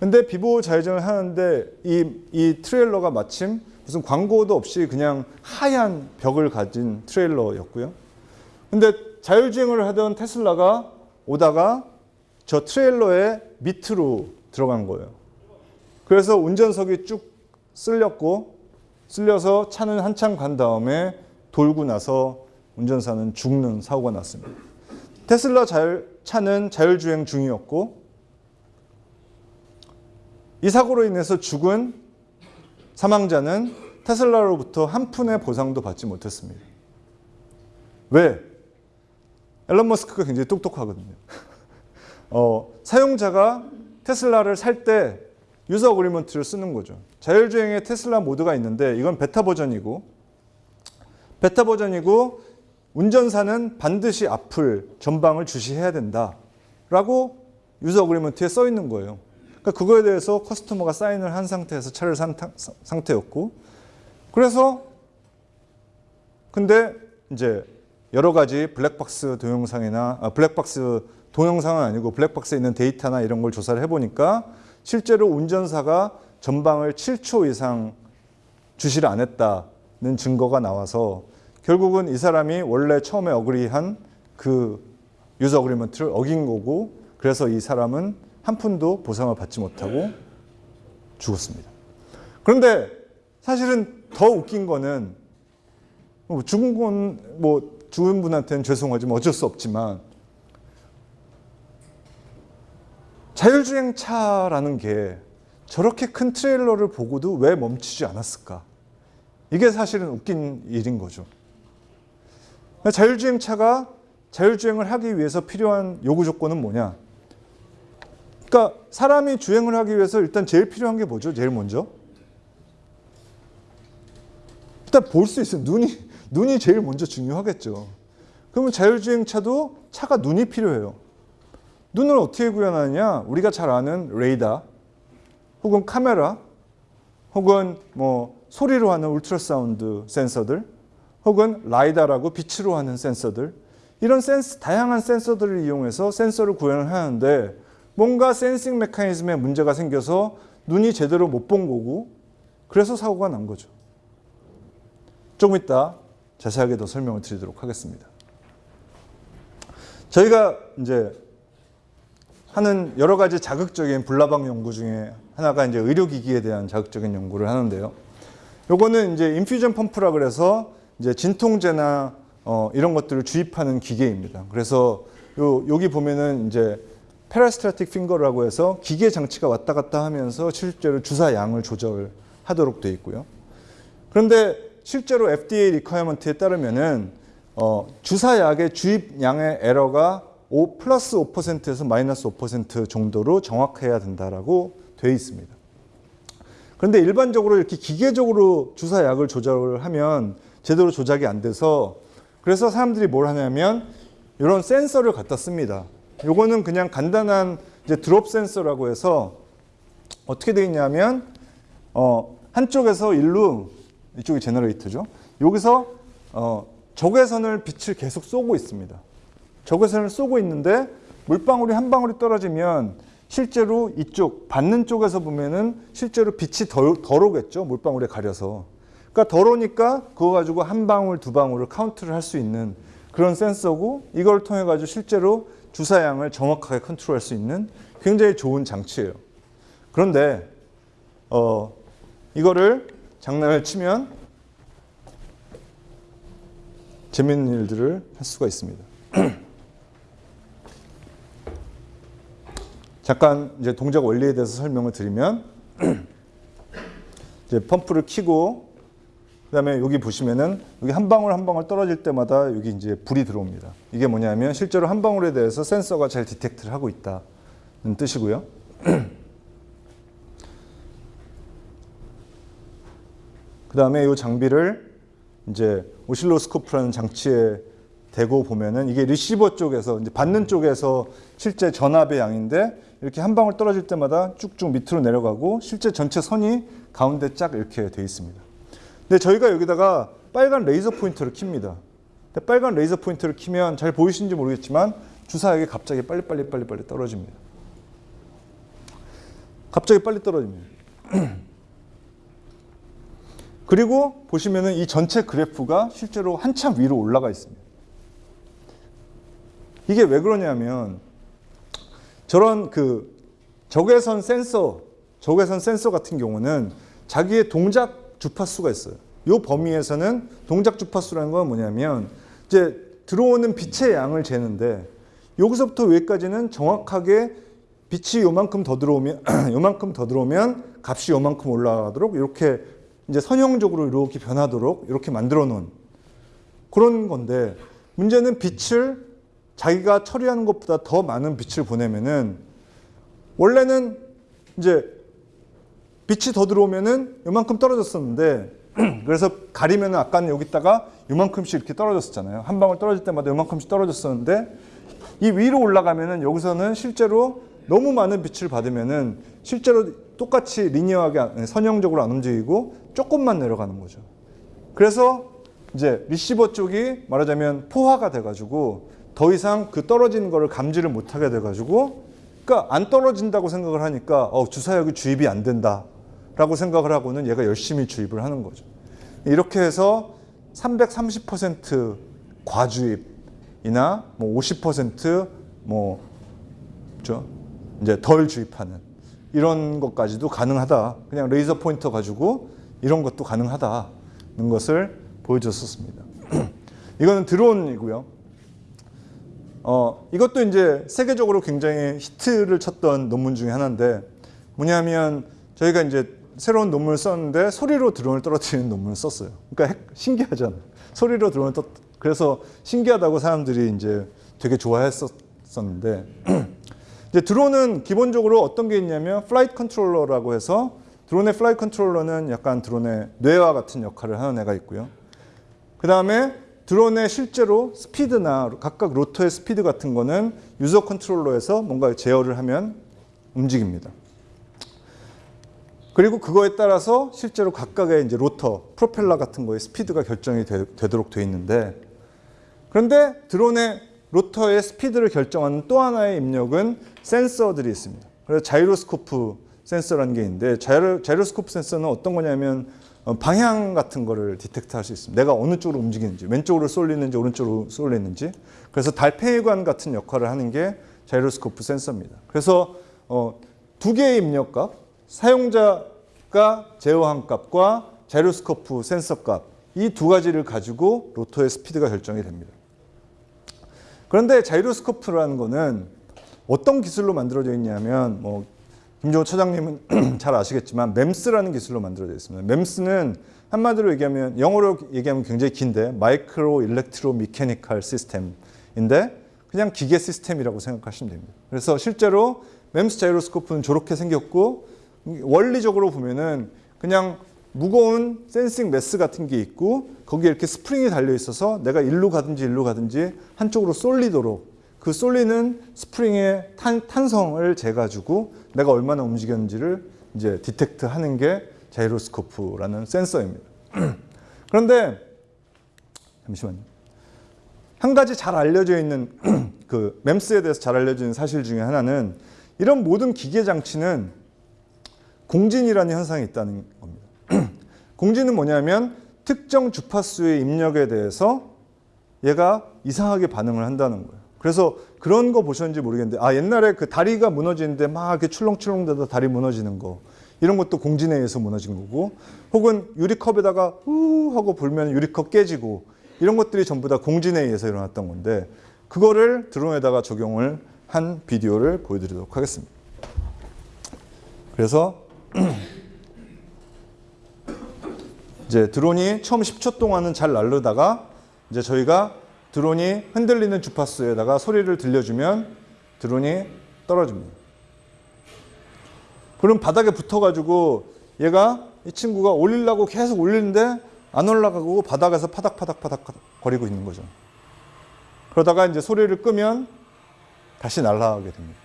근데 비보호 좌회전을 하는데 이, 이 트레일러가 마침 무슨 광고도 없이 그냥 하얀 벽을 가진 트레일러였고요. 근데 자율주행을 하던 테슬라가 오다가 저 트레일러의 밑으로 들어간 거예요. 그래서 운전석이 쭉 쓸렸고 쓸려서 차는 한참 간 다음에 돌고 나서 운전사는 죽는 사고가 났습니다. 테슬라 자율, 차는 자율주행 중이었고 이 사고로 인해서 죽은 사망자는 테슬라로부터 한 푼의 보상도 받지 못했습니다. 왜? 일론 머스크가 굉장히 똑똑하거든요. 어, 사용자가 테슬라를 살 때 user agreement를 쓰는 거죠. 자율주행의 테슬라 모드가 있는데 이건 베타 버전이고 베타 버전이고 운전사는 반드시 앞을 전방을 주시해야 된다 라고 user agreement에 써 있는 거예요. 그러니까 그거에 대해서 customer가 사인을 한 상태에서 차를 산 타- 상태였고 그래서 근데 이제 여러 가지 블랙박스 동영상이나 아, 블랙박스 동영상은 아니고 블랙박스에 있는 데이터나 이런 걸 조사를 해보니까 실제로 운전사가 전방을 7초 이상 주시를 안 했다는 증거가 나와서 결국은 이 사람이 원래 처음에 agree한 그 user agreement를 어긴 거고 그래서 이 사람은 한 푼도 보상을 받지 못하고 죽었습니다. 그런데 사실은 더 웃긴 거는 뭐 죽은 건 뭐 죽은 분한테는 죄송하지만 어쩔 수 없지만 자율주행차라는 게 저렇게 큰 트레일러를 보고도 왜 멈추지 않았을까? 이게 사실은 웃긴 일인 거죠. 자율주행차가 자율주행을 하기 위해서 필요한 요구 조건은 뭐냐? 그러니까 사람이 주행을 하기 위해서 일단 제일 필요한 게 뭐죠? 제일 먼저? 일단 볼 수 있어요. 눈이 눈이 제일 먼저 중요하겠죠. 그러면 자율주행차도 차가 눈이 필요해요. 눈을 어떻게 구현하느냐? 우리가 잘 아는 레이더, 혹은 카메라, 혹은 뭐 소리로 하는 ultrasound 센서들, 혹은 라이다라고 빛으로 하는 센서들, 이런 센스 다양한 센서들을 이용해서 센서를 구현을 하는데 뭔가 센싱 메커니즘에 문제가 생겨서 눈이 제대로 못 본 거고 그래서 사고가 난 거죠. 조금 이따 자세하게 더 설명을 드리도록 하겠습니다. 저희가 이제 하는 여러 가지 자극적인 불나방 연구 중에 하나가 이제 의료기기에 대한 자극적인 연구를 하는데요. 요거는 이제 인퓨전 펌프라 그래서 이제 진통제나 어, 이런 것들을 주입하는 기계입니다. 그래서 요, 여기 보면은 이제 peristaltic finger라고 해서 기계 장치가 왔다 갔다 하면서 실제로 주사 양을 조절하도록 되어 있고요. 그런데 실제로 FDA requirement에 따르면은 어, 주사약의 주입량의 에러가 5 플러스 5%에서 마이너스 5% 정도로 정확해야 된다라고 되어 있습니다. 그런데 일반적으로 이렇게 기계적으로 주사약을 조절을 하면 제대로 조작이 안 돼서 그래서 사람들이 뭘 하냐면 이런 센서를 갖다 씁니다. 요거는 그냥 간단한 이제 드롭 센서라고 해서 어떻게 되어 있냐면 어, 한쪽에서 일로 이쪽이 제너레이터죠. 여기서 어, 적외선을 빛을 계속 쏘고 있습니다. 적외선을 쏘고 있는데 물방울이 한 방울이 떨어지면 실제로 이쪽 받는 쪽에서 보면은 실제로 빛이 덜, 덜 오겠죠. 물방울에 가려서. 그러니까 덜 오니까 그거 가지고 한 방울 두 방울을 카운트를 할 수 있는 그런 센서고 이걸 통해 가지고 실제로 주사량을 정확하게 컨트롤할 수 있는 굉장히 좋은 장치예요. 그런데 어 이거를 장난을 치면 재밌는 일들을 할 수가 있습니다. 잠깐 이제 동작 원리에 대해서 설명을 드리면 이제 펌프를 켜고 그다음에 여기 보시면은 여기 한 방울 한 방울 떨어질 때마다 여기 이제 불이 들어옵니다. 이게 뭐냐면 실제로 한 방울에 대해서 센서가 잘 디텍트를 하고 있다는 뜻이고요. 그다음에 이 장비를 이제 오실로스코프라는 장치에 대고 보면은 이게 리시버 쪽에서 이제 받는 쪽에서 실제 전압의 양인데 이렇게 한 방울 떨어질 때마다 쭉쭉 밑으로 내려가고 실제 전체 선이 가운데 쫙 이렇게 돼 있습니다. 근데 저희가 여기다가 빨간 레이저 포인터를 킵니다. 빨간 레이저 포인터를 키면 잘 보이시는지 모르겠지만 주사액이 갑자기 빨리 빨리 빨리 빨리 떨어집니다. 갑자기 빨리 떨어집니다. 그리고 보시면은 이 전체 그래프가 실제로 한참 위로 올라가 있습니다. 이게 왜 그러냐면 저런 그 적외선 센서, 적외선 센서 같은 경우는 자기의 동작 주파수가 있어요. 이 범위에서는 동작 주파수라는 건 뭐냐면 이제 들어오는 빛의 양을 재는데 여기서부터 여기까지는 정확하게 빛이 요만큼 더 들어오면 요만큼 더 들어오면 값이 요만큼 올라가도록 이렇게 이제 선형적으로 이렇게 변하도록 이렇게 만들어 놓은 그런 건데 문제는 빛을 자기가 처리하는 것보다 더 많은 빛을 보내면은 원래는 이제 빛이 더 들어오면은 요만큼 떨어졌었는데 그래서 가리면은 아까는 여기다가 요만큼씩 이렇게 떨어졌었잖아요. 한 방울 떨어질 때마다 요만큼씩 떨어졌었는데 이 위로 올라가면은 여기서는 실제로 너무 많은 빛을 받으면은 실제로 똑같이 리니어하게 안- 선형적으로 안 움직이고 조금만 내려가는 거죠. 그래서 이제 리시버 쪽이 말하자면 포화가 돼가지고 더 이상 그 떨어지는 거를 감지를 못하게 돼가지고 그러니까 안 떨어진다고 생각을 하니까 어, 주사역이 주입이 안 된다 라고 생각을 하고는 얘가 열심히 주입을 하는 거죠. 이렇게 해서 330% 과주입이나 뭐 50%뭐 저 이제 덜 주입하는 이런 것까지도 가능하다. 그냥 레이저 포인터 가지고 이런 것도 가능하다는 것을 보여줬었습니다. 이거는 드론이고요. 어, 이것도 이제 세계적으로 굉장히 히트를 쳤던 논문 중에 하나인데 뭐냐면 저희가 이제 새로운 논문을 썼는데 소리로 드론을 떨어뜨리는 논문을 썼어요. 그러니까 핵- 신기하잖아요. 소리로 드론을 떠 그래서 신기하다고 사람들이 이제 되게 좋아했었는데 이제 드론은 기본적으로 어떤 게 있냐면 flight controller라고 해서 드론의 flight controller는 약간 드론의 뇌와 같은 역할을 하는 애가 있고요. 그 다음에 드론의 실제로 스피드나 각각 rotor의 스피드 같은 거는 user controller에서 뭔가 제어를 하면 움직입니다. 그리고 그거에 따라서 실제로 각각의 이제 rotor, 프로펠러 같은 거의 스피드가 결정이 되, 도록 되어 있는데 그런데 드론의 rotor의 스피드를 결정하는 또 하나의 입력은 센서들이 있습니다. 그래서 자이로스코프 센서라는 게 있는데 자이로, 자이로스코프 센서는 어떤 거냐면 어, 방향 같은 거를 detect 할 수 있습니다. 내가 어느 쪽으로 움직이는지, 왼쪽으로 쏠리는지, 오른쪽으로 쏠리는지. 그래서 달팽이관 같은 역할을 하는 게 자이로스코프 센서입니다. 그래서 어, 두 개의 입력값, 사용자가 제어한 값과 자이로스코프 센서 값, 이 두 가지를 가지고 로터의 스피드가 결정이 됩니다. 그런데 자이로스코프라는 거는 어떤 기술로 만들어져 있냐면 뭐 김종호 차장님은 잘 아시겠지만 MEMS라는 기술로 만들어져 있습니다. MEMS는 한마디로 얘기하면 영어로 얘기하면 굉장히 긴데 마이크로 일렉트로 미케니컬 시스템인데 그냥 기계 시스템이라고 생각하시면 됩니다. 그래서 실제로 MEMS 자이로스코프는 저렇게 생겼고 원리적으로 보면은 그냥 무거운 sensing mass 같은 게 있고 거기에 이렇게 스프링이 달려 있어서 내가 일로 가든지 일로 가든지 한쪽으로 쏠리도록 그 쏠리는 스프링의 탄, 탄성을 재가지고 내가 얼마나 움직였는지를 이제 detect 하는 게 자이로스코프라는 센서입니다. 그런데 잠시만요. 한 가지 잘 알려져 있는 그 MEMS에 대해서 잘 있는 사실 중에 하나는 이런 모든 기계 장치는 공진이라는 현상이 있다는 겁니다. 공진은 뭐냐면 특정 주파수의 입력에 대해서 얘가 이상하게 반응을 한다는 거예요. 그래서 그런 거 보셨는지 모르겠는데 아 옛날에 그 다리가 무너지는데 막 이렇게 출렁출렁대다 다리 무너지는 거 이런 것도 공진에 의해서 무너진 거고 혹은 유리컵에다가 후 하고 불면 유리컵 깨지고 이런 것들이 전부 다 공진에 의해서 일어났던 건데 그거를 드론에다가 적용을 한 비디오를 보여드리도록 하겠습니다. 그래서 이제 드론이 처음 10초 동안은 잘 날르다가 이제 저희가 드론이 흔들리는 주파수에다가 소리를 들려주면 드론이 떨어집니다. 그럼 바닥에 붙어가지고 얘가 이 친구가 올리려고 계속 올리는데 안 올라가고 바닥에서 파닥파닥파닥 거리고 있는 거죠. 그러다가 이제 소리를 끄면 다시 날아가게 됩니다.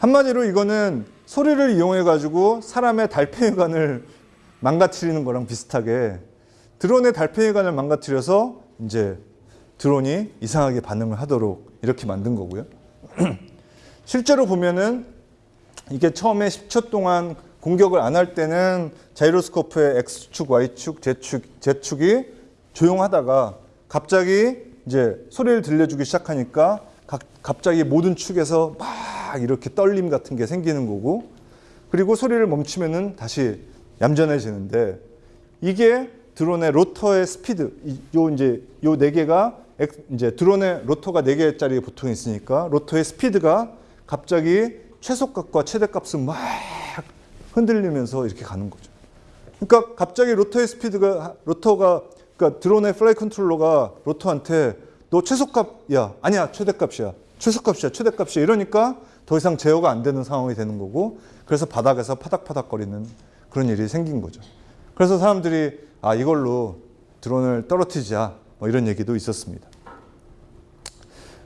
한마디로 이거는 소리를 이용해 가지고 사람의 달팽이관을 망가뜨리는 거랑 비슷하게 드론의 달팽이관을 망가뜨려서 이제 드론이 이상하게 반응을 하도록 이렇게 만든 거고요. 실제로 보면은 이게 처음에 10초 동안 공격을 안 할 때는 자이로스코프의 X축, Y축, Z축, Z축이 조용하다가 갑자기 이제 소리를 들려주기 시작하니까 각- 갑자기 모든 축에서 막 이렇게 떨림 같은 게 생기는 거고 그리고 소리를 멈추면은 다시 얌전해지는데 이게 드론의 rotor의 스피드 이- 요 이제 요 네 개가 엑- 이제 드론의 rotor가 네 개짜리 보통 있으니까 rotor의 스피드가 갑자기 최소값과 최대값을 막 흔들리면서 이렇게 가는 거죠. 그러니까 갑자기 rotor의 스피드가 rotor가 그러니까 드론의 flight controller가 rotor한테 너 최소값이야 아니야 최대값이야 최소값이야 최대값이야 이러니까 더 이상 제어가 안 되는 상황이 되는 거고 그래서 바닥에서 파닥파닥거리는 그런 일이 생긴 거죠. 그래서 사람들이 아 이걸로 드론을 떨어뜨리자 뭐 이런 얘기도 있었습니다.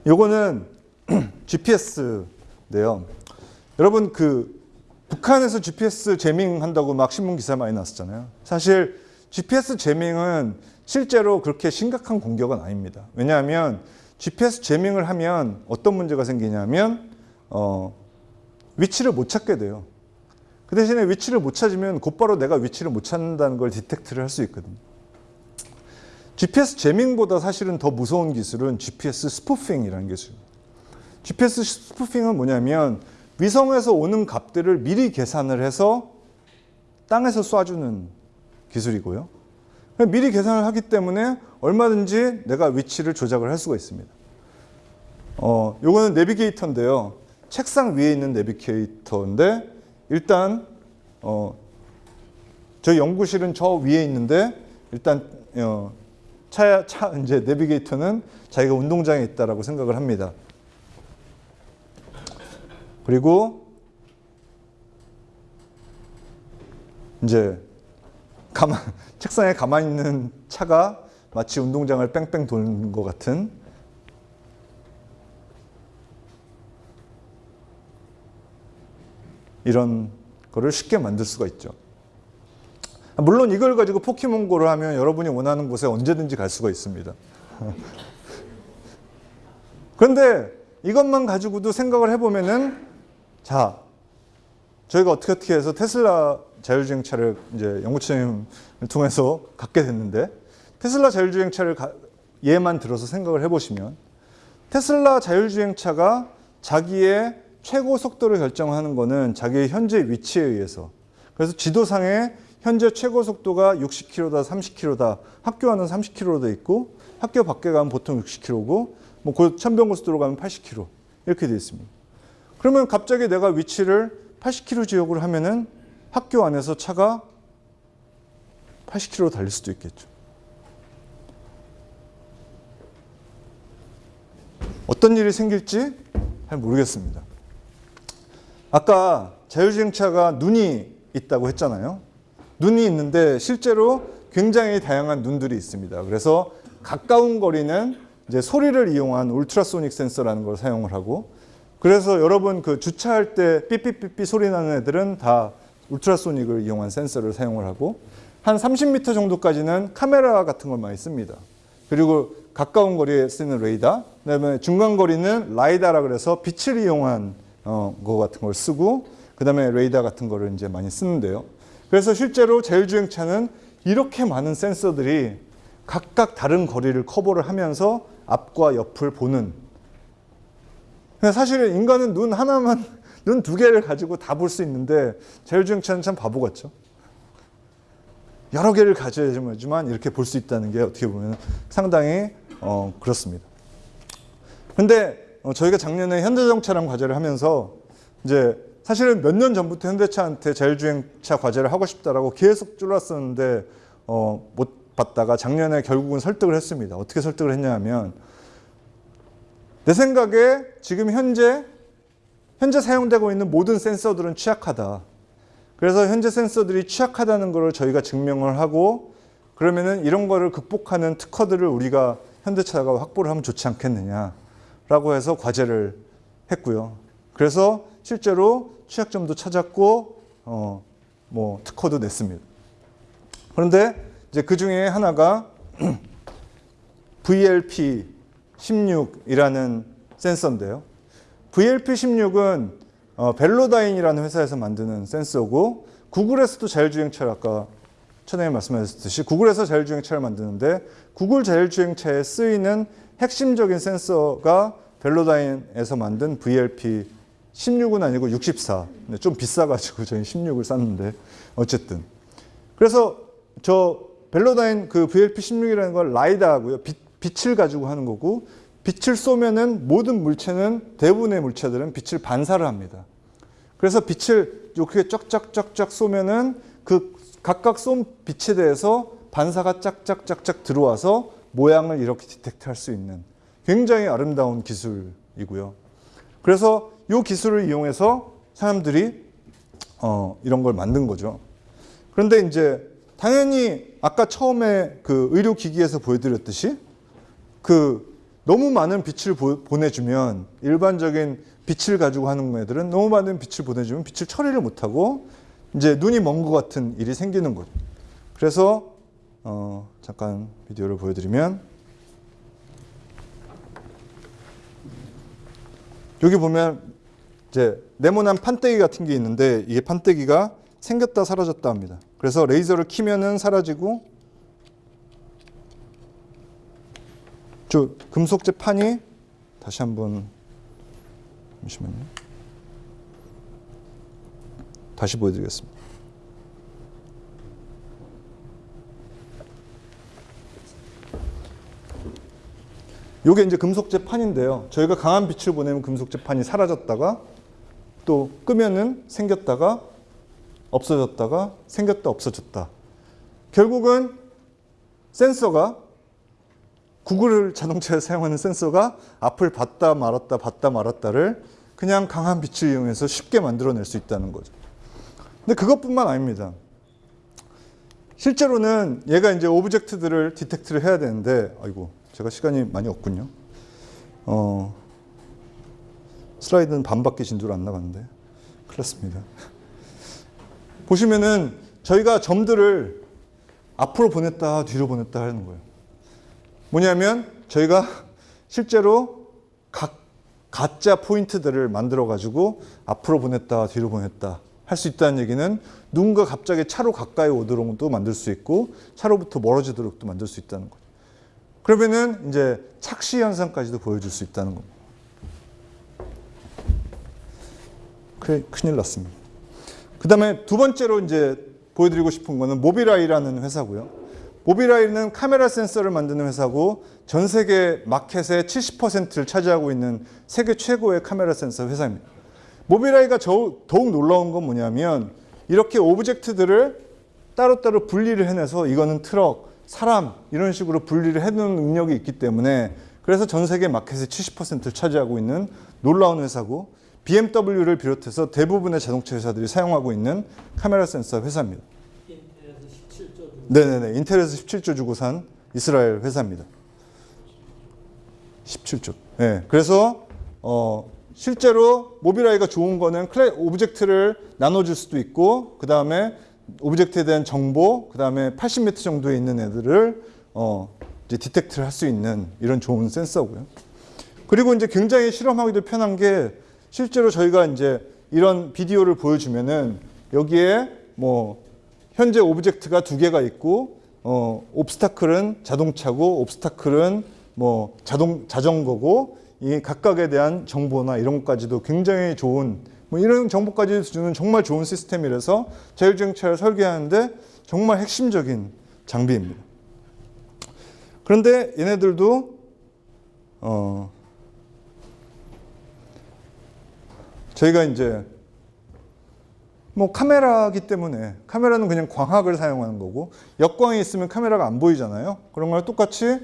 요거는 GPS인데요. 여러분 그 북한에서 GPS 제밍 한다고 막 신문 기사 많이 났었잖아요. 사실 GPS 제밍은 실제로 그렇게 심각한 공격은 아닙니다. 왜냐하면 GPS 제밍을 하면 어떤 문제가 생기냐면 어, 위치를 못 찾게 돼요. 그 대신에 위치를 못 찾으면 곧바로 내가 위치를 못 찾는다는 걸 디텍트를 할 수 있거든요. GPS 제밍보다 사실은 더 무서운 기술은 GPS 스푸핑이라는 기술입니다. GPS 스푸핑은 뭐냐면 위성에서 오는 값들을 미리 계산을 해서 땅에서 쏴주는 기술이고요. 미리 계산을 하기 때문에 얼마든지 내가 위치를 조작을 할 수가 있습니다. 어, 요거는 내비게이터인데요. 책상 위에 있는 내비게이터인데 일단 어, 저희 연구실은 저 위에 있는데 일단 어, 차, 차 이제 내비게이터는 자기가 운동장에 있다라고 생각을 합니다. 그리고 이제 가만 책상에 가만히 있는 차가 마치 운동장을 뺑뺑 도는 것 같은 이런 거를 쉽게 만들 수가 있죠. 물론 이걸 가지고 포켓몬고를 하면 여러분이 원하는 곳에 언제든지 갈 수가 있습니다. 그런데 이것만 가지고도 생각을 해보면은 자 저희가 어떻게 어떻게 해서 테슬라 자율주행차를 이제 연구팀을 통해서 갖게 됐는데 테슬라 자율주행차를 가, 예만 들어서 생각을 해보시면 테슬라 자율주행차가 자기의 최고 속도를 결정하는 것은 자기의 현재 위치에 의해서 그래서 지도상에 현재 최고 속도가 60km다, 30km다. 학교 안은 30km로 돼 있고 학교 밖에 가면 보통 60km고 뭐 천변고속도로 가면 80km 이렇게 돼 있습니다. 그러면 갑자기 내가 위치를 80km 지역으로 하면은 학교 안에서 차가 80km 달릴 수도 있겠죠. 어떤 일이 생길지 잘 모르겠습니다. 아까 자율주행차가 눈이 있다고 했잖아요. 눈이 있는데 실제로 굉장히 다양한 눈들이 있습니다. 그래서 가까운 거리는 이제 소리를 이용한 울트라소닉 센서라는 걸 사용을 하고 그래서 여러분 그 주차할 때 삐삐삐삐 소리 나는 애들은 다 울트라소닉을 이용한 센서를 사용을 하고 한 30m 정도까지는 카메라 같은 걸 많이 씁니다. 그리고 가까운 거리에 쓰는 레이더, 그다음에 중간 거리는 라이다라 그래서 빛을 이용한 어, 거 같은 걸 쓰고 그 다음에 레이더 같은 거를 이제 많이 쓰는데요. 그래서 실제로 자율주행차는 이렇게 많은 센서들이 각각 다른 거리를 커버를 하면서 앞과 옆을 보는 사실 인간은 눈 하나만 눈 두 개를 가지고 다 볼 수 있는데 자율주행차는 참 바보 같죠. 여러 개를 가져야지만 이렇게 볼 수 있다는 게 어떻게 보면 상당히 어, 그렇습니다. 근데 어, 저희가 작년에 현대자동차랑 과제를 하면서 이제 사실은 몇 년 전부터 현대차한테 자율주행차 과제를 하고 싶다라고 계속 쫄랐었는데 어, 못 받다가 작년에 결국은 설득을 했습니다. 어떻게 설득을 했냐면 내 생각에 지금 현재 현재 사용되고 있는 모든 센서들은 취약하다. 그래서 현재 센서들이 취약하다는 것을 저희가 증명을 하고 그러면은 이런 거를 극복하는 특허들을 우리가 현대차가 확보를 하면 좋지 않겠느냐 라고 해서 과제를 했고요. 그래서 실제로 취약점도 찾았고 어 뭐 특허도 냈습니다. 그런데 이제 그 중에 하나가 VLP 16이라는 센서인데요. VLP16은 어, 벨로다인이라는 회사에서 만드는 센서고 구글에서도 자율주행차를 아까 천에 말씀하셨듯이 구글에서 자율주행차를 만드는데 구글 자율주행차에 쓰이는 핵심적인 센서가 벨로다인에서 만든 VLP 16은 아니고 64. 근데 좀 비싸가지고 저희 16을 샀는데 어쨌든 그래서 저 벨로다인 그 VLP 16이라는 걸 라이다하고요. 빛, 빛을 가지고 하는 거고 빛을 쏘면은 모든 물체는 대부분의 물체들은 빛을 반사를 합니다. 그래서 빛을 이렇게 쫙쫙쫙쫙 쏘면은 그 각각 쏜 빛에 대해서 반사가 짝짝짝짝 들어와서 모양을 이렇게 디텍트할 수 있는 굉장히 아름다운 기술이고요. 그래서 이 기술을 이용해서 사람들이 어, 이런 걸 만든 거죠. 그런데 이제 당연히 아까 처음에 그 의료기기에서 보여드렸듯이 그 너무 많은 빛을 보, 보내주면 일반적인 빛을 가지고 하는 애들은 너무 많은 빛을 보내주면 빛을 처리를 못하고 이제 눈이 먼 것 같은 일이 생기는 거죠. 그래서 어, 잠깐 비디오를 보여드리면 여기 보면 이제 네모난 판때기 같은 게 있는데 이게 판때기가 생겼다 사라졌다 합니다. 그래서 레이저를 키면은 사라지고 저 금속재 판이 다시 한번 잠시만요. 다시 보여드리겠습니다. 요게 이제 금속재 판인데요. 저희가 강한 빛을 보내면 금속재 판이 사라졌다가 또 끄면은 생겼다가 없어졌다가 생겼다 없어졌다. 결국은 센서가 구글 자동차에 사용하는 센서가 앞을 봤다 말았다 봤다 말았다를 그냥 강한 빛을 이용해서 쉽게 만들어낼 수 있다는 거죠. 근데 그것뿐만 아닙니다. 실제로는 얘가 이제 object들을 detect를 해야 되는데 아이고 제가 시간이 많이 없군요. 어, 슬라이드는 반밖에 진도를 안 나갔는데 큰일 났습니다. 보시면은 저희가 점들을 앞으로 보냈다 뒤로 보냈다 하는 거예요. 뭐냐면 저희가 실제로 각 가짜 포인트들을 만들어 가지고 앞으로 보냈다 뒤로 보냈다 할 수 있다는 얘기는 누군가 갑자기 차로 가까이 오도록도 만들 수 있고 차로부터 멀어지도록도 만들 수 있다는 거죠. 그러면은 이제 착시 현상까지도 보여줄 수 있다는 겁니다. 그래, 큰일 났습니다. 그 다음에 두 번째로 이제 보여드리고 싶은 거는 모빌아이라는 회사고요. 모빌아이는 카메라 센서를 만드는 회사고 전 세계 마켓의 70%를 차지하고 있는 세계 최고의 카메라 센서 회사입니다. 모빌아이가 저, 더욱 놀라운 건 뭐냐면 이렇게 object들을 따로따로 분리를 해내서 이거는 트럭, 사람 이런 식으로 분리를 해놓는 능력이 있기 때문에 그래서 전 세계 마켓의 70%를 차지하고 있는 놀라운 회사고 BMW를 비롯해서 대부분의 자동차 회사들이 사용하고 있는 카메라 센서 회사입니다. 인텔에서 17조 주 네네네. 인텔에서 17조 주고 산 이스라엘 회사입니다. 17조. 네. 그래서 어 실제로 모빌아이가 좋은 거는 클래 object를 나눠줄 수도 있고 그 다음에 object에 대한 정보, 그 다음에 80m 정도에 있는 애들을 어 이제 detect를 할 수 있는 이런 좋은 센서고요. 그리고 이제 굉장히 실험하기도 편한 게 실제로 저희가 이제 이런 비디오를 보여주면은 여기에 뭐 현재 object가 두 개가 있고 어 obstacle은 자동차고 obstacle은 뭐 자동 자전거고 이 각각에 대한 정보나 이런 것까지도 굉장히 좋은 뭐 이런 정보까지 주는 정말 좋은 시스템이라서 자율주행차를 설계하는데 정말 핵심적인 장비입니다. 그런데 얘네들도 어 저희가 이제 뭐 카메라기 때문에 카메라는 그냥 광학을 사용하는 거고 역광이 있으면 카메라가 안 보이잖아요. 그런 거랑 똑같이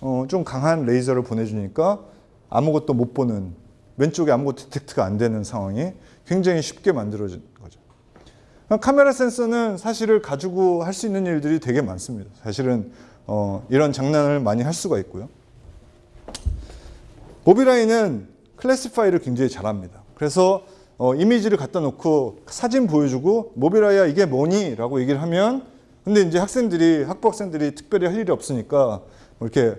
어, 좀 강한 레이저를 보내주니까 아무것도 못 보는 왼쪽에 아무것도 디텍트가 안 되는 상황이 굉장히 쉽게 만들어진 거죠. 카메라 센서는 사실을 가지고 할 수 있는 일들이 되게 많습니다. 사실은 어, 이런 장난을 많이 할 수가 있고요. 모비라이는 클래시파이를 굉장히 잘합니다. 그래서 어, 이미지를 갖다 놓고 사진 보여주고 모비라이야 이게 뭐니? 라고 얘기를 하면 근데 이제 학생들이 학부 학생들이 특별히 할 일이 없으니까 뭐 이렇게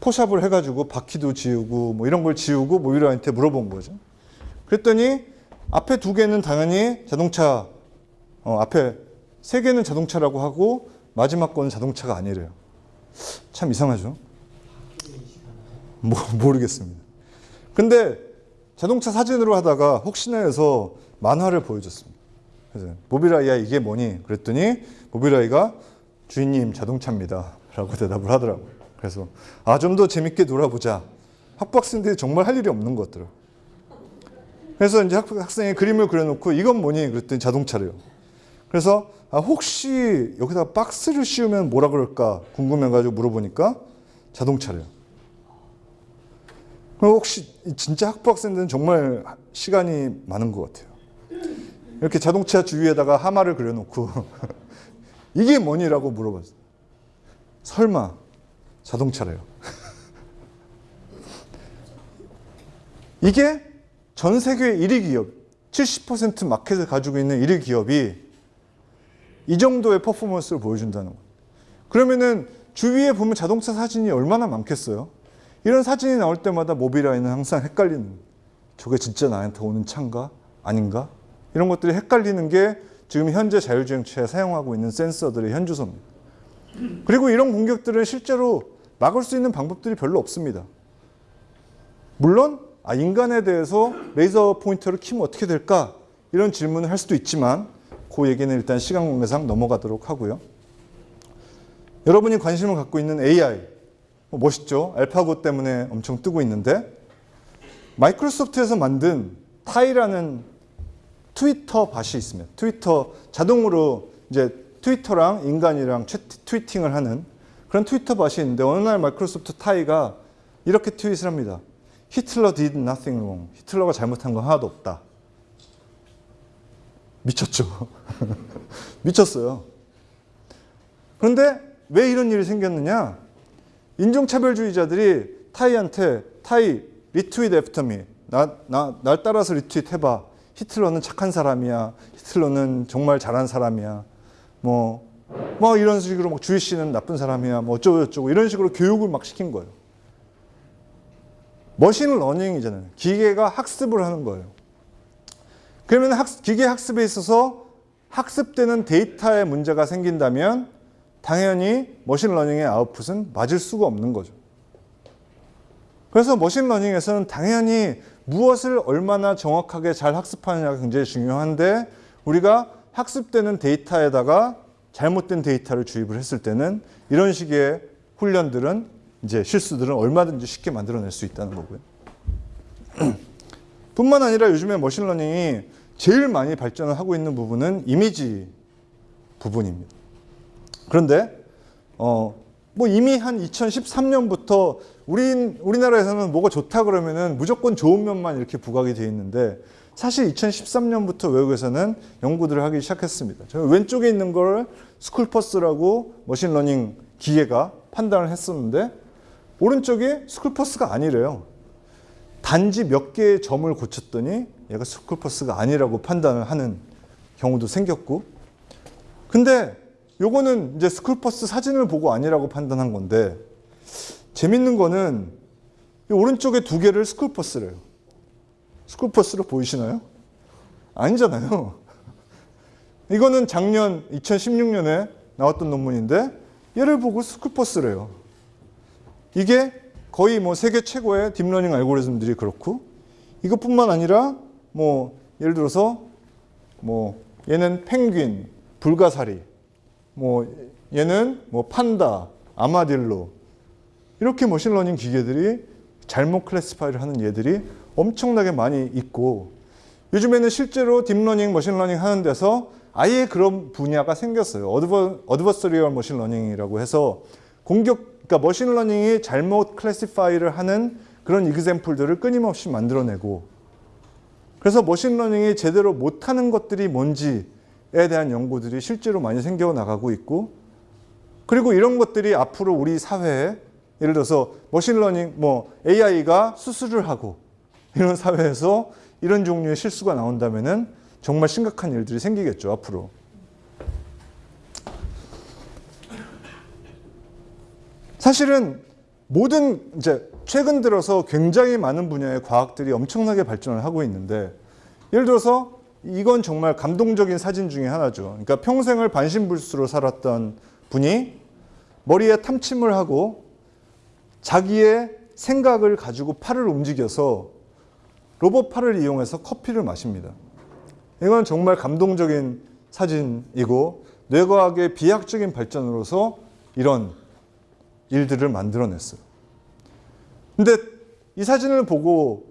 포샵을 해가지고 바퀴도 지우고 뭐 이런 걸 지우고 모비라이한테 물어본 거죠. 그랬더니 앞에 두 개는 당연히 자동차 어, 앞에 세 개는 자동차라고 하고 마지막 거는 자동차가 아니래요. 참 이상하죠. 뭐, 모르겠습니다. 근데 자동차 사진으로 하다가 혹시나 해서 만화를 보여줬습니다. 그래서 모비라이야 이게 뭐니? 그랬더니 모비라이가 주인님 자동차입니다. 라고 대답을 하더라고요. 그래서 아 좀 더 재밌게 놀아보자. 학부학생들이 정말 할 일이 없는 것 같더라고요. 그래서 이제 학, 학생이 그림을 그려놓고 이건 뭐니? 그랬더니 자동차래요. 그래서 아, 혹시 여기다 박스를 씌우면 뭐라 그럴까 궁금해가지고 물어보니까 자동차래요. 혹시 진짜 학부 학생들은 정말 시간이 많은 것 같아요. 이렇게 자동차 주위에다가 하마를 그려놓고 이게 뭐니라고 물어봤어요. 설마 자동차래요. 이게 전 세계 1위 기업, 70% 마켓을 가지고 있는 1위 기업이 이 정도의 퍼포먼스를 보여준다는 거예요. 그러면은 주위에 보면 자동차 사진이 얼마나 많겠어요? 이런 사진이 나올 때마다 모비라이는 항상 헷갈리는. 저게 진짜 나한테 오는 차인가? 아닌가? 이런 것들이 헷갈리는 게 지금 현재 자율주행차에 사용하고 있는 센서들의 현주소입니다. 그리고 이런 공격들은 실제로 막을 수 있는 방법들이 별로 없습니다. 물론 아, 인간에 대해서 레이저 포인터를 키면 어떻게 될까? 이런 질문을 할 수도 있지만 그 얘기는 일단 시간 관계상 넘어가도록 하고요. 여러분이 관심을 갖고 있는 AI 뭐 멋있죠? 알파고 때문에 엄청 뜨고 있는데 마이크로소프트에서 만든 타이라는 트위터 bot이 있습니다. 트위터 자동으로 이제 트위터랑 인간이랑 채- tweeting을 하는 그런 트위터 bot이 있는데 어느 날 마이크로소프트 타이가 이렇게 tweet을 합니다. 히틀러 did nothing wrong. 히틀러가 잘못한 건 하나도 없다. 미쳤죠. 미쳤어요. 그런데 왜 이런 일이 생겼느냐? 인종차별주의자들이 타이한테 타이 Retweet after me. 나, 나, 날 따라서 리트윗 해봐. 히틀러는 착한 사람이야. 히틀러는 정말 잘한 사람이야. 뭐, 뭐 이런 식으로 막 Jewish는 나쁜 사람이야. 뭐 어쩌고 저쩌고 이런 식으로 교육을 막 시킨 거예요. Machine learning이잖아요. 기계가 학습을 하는 거예요. 그러면 학, 기계 학습에 있어서 학습되는 데이터에 문제가 생긴다면 당연히 machine learning의 아웃풋은 맞을 수가 없는 거죠. 그래서 machine learning에서는 당연히 무엇을 얼마나 정확하게 잘 학습하느냐가 굉장히 중요한데 우리가 학습되는 데이터에다가 잘못된 데이터를 주입을 했을 때는 이런 식의 훈련들은 이제 실수들은 얼마든지 쉽게 만들어낼 수 있다는 거고요. 뿐만 아니라 요즘에 machine learning이 제일 많이 발전을 하고 있는 부분은 이미지 부분입니다. 그런데 어, 뭐 이미 한 2013년부터 우리 우리나라에서는 뭐가 좋다 그러면은 무조건 좋은 면만 이렇게 부각이 되어 있는데 사실 2013년부터 외국에서는 연구들을 하기 시작했습니다. 저 왼쪽에 있는 걸 school bus라고 machine learning 기계가 판단을 했었는데 오른쪽이 school bus가 아니래요. 단지 몇 개의 점을 고쳤더니 얘가 school bus가 아니라고 판단을 하는 경우도 생겼고 근데 요거는 이제 school bus 사진을 보고 아니라고 판단한 건데 재밌는 거는 이 오른쪽에 두 개를 school bus래요. School bus로 보이시나요? 아니잖아요. 이거는 작년 2016년에 나왔던 논문인데 얘를 보고 school bus래요. 이게 거의 뭐 세계 최고의 deep learning 알고리즘들이 그렇고 이것뿐만 아니라 뭐 예를 들어서 뭐 얘는 펭귄, 불가사리, 뭐 얘는 뭐 판다, armadillo 이렇게 machine learning 기계들이 잘못 classify를 하는 예들이 엄청나게 많이 있고 요즘에는 실제로 deep learning, machine learning 하는 데서 아예 그런 분야가 생겼어요. Adver, adversarial machine learning이라고 해서 공격, 그러니까 machine learning이 잘못 classify를 하는 그런 example들을 끊임없이 만들어내고 그래서 machine learning이 제대로 못하는 것들이 뭔지에 대한 연구들이 실제로 많이 생겨 나가고 있고 그리고 이런 것들이 앞으로 우리 사회에 예를 들어서 machine learning 뭐 AI가 수술을 하고 이런 사회에서 이런 종류의 실수가 나온다면 은 정말 심각한 일들이 생기겠죠 앞으로. 사실은 모든 이제 최근 들어서 굉장히 많은 분야의 과학들이 엄청나게 발전을 하고 있는데 예를 들어서 이건 정말 감동적인 사진 중에 하나죠. 그러니까 평생을 반신불수로 살았던 분이 머리에 탐침을 하고 자기의 생각을 가지고 팔을 움직여서 로봇 팔을 이용해서 커피를 마십니다. 이건 정말 감동적인 사진이고 뇌과학의 비약적인 발전으로서 이런 일들을 만들어냈어요. 근데 이 사진을 보고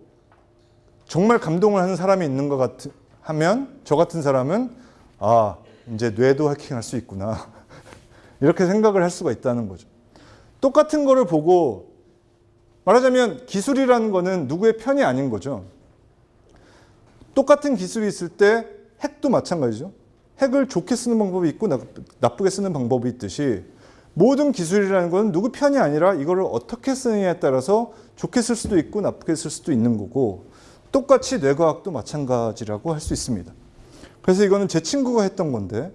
정말 감동을 하는 사람이 있는 것 같, 하면 저 같은 사람은 아, 이제 뇌도 해킹할 수 있구나. 이렇게 생각을 할 수가 있다는 거죠. 똑같은 거를 보고 말하자면 기술이라는 거는 누구의 편이 아닌 거죠. 똑같은 기술이 있을 때 핵도 마찬가지죠. 핵을 좋게 쓰는 방법이 있고 나쁘게 쓰는 방법이 있듯이 모든 기술이라는 건 누구 편이 아니라 이거를 어떻게 쓰느냐에 따라서 좋게 쓸 수도 있고 나쁘게 쓸 수도 있는 거고 똑같이 뇌과학도 마찬가지라고 할 수 있습니다. 그래서 이거는 제 친구가 했던 건데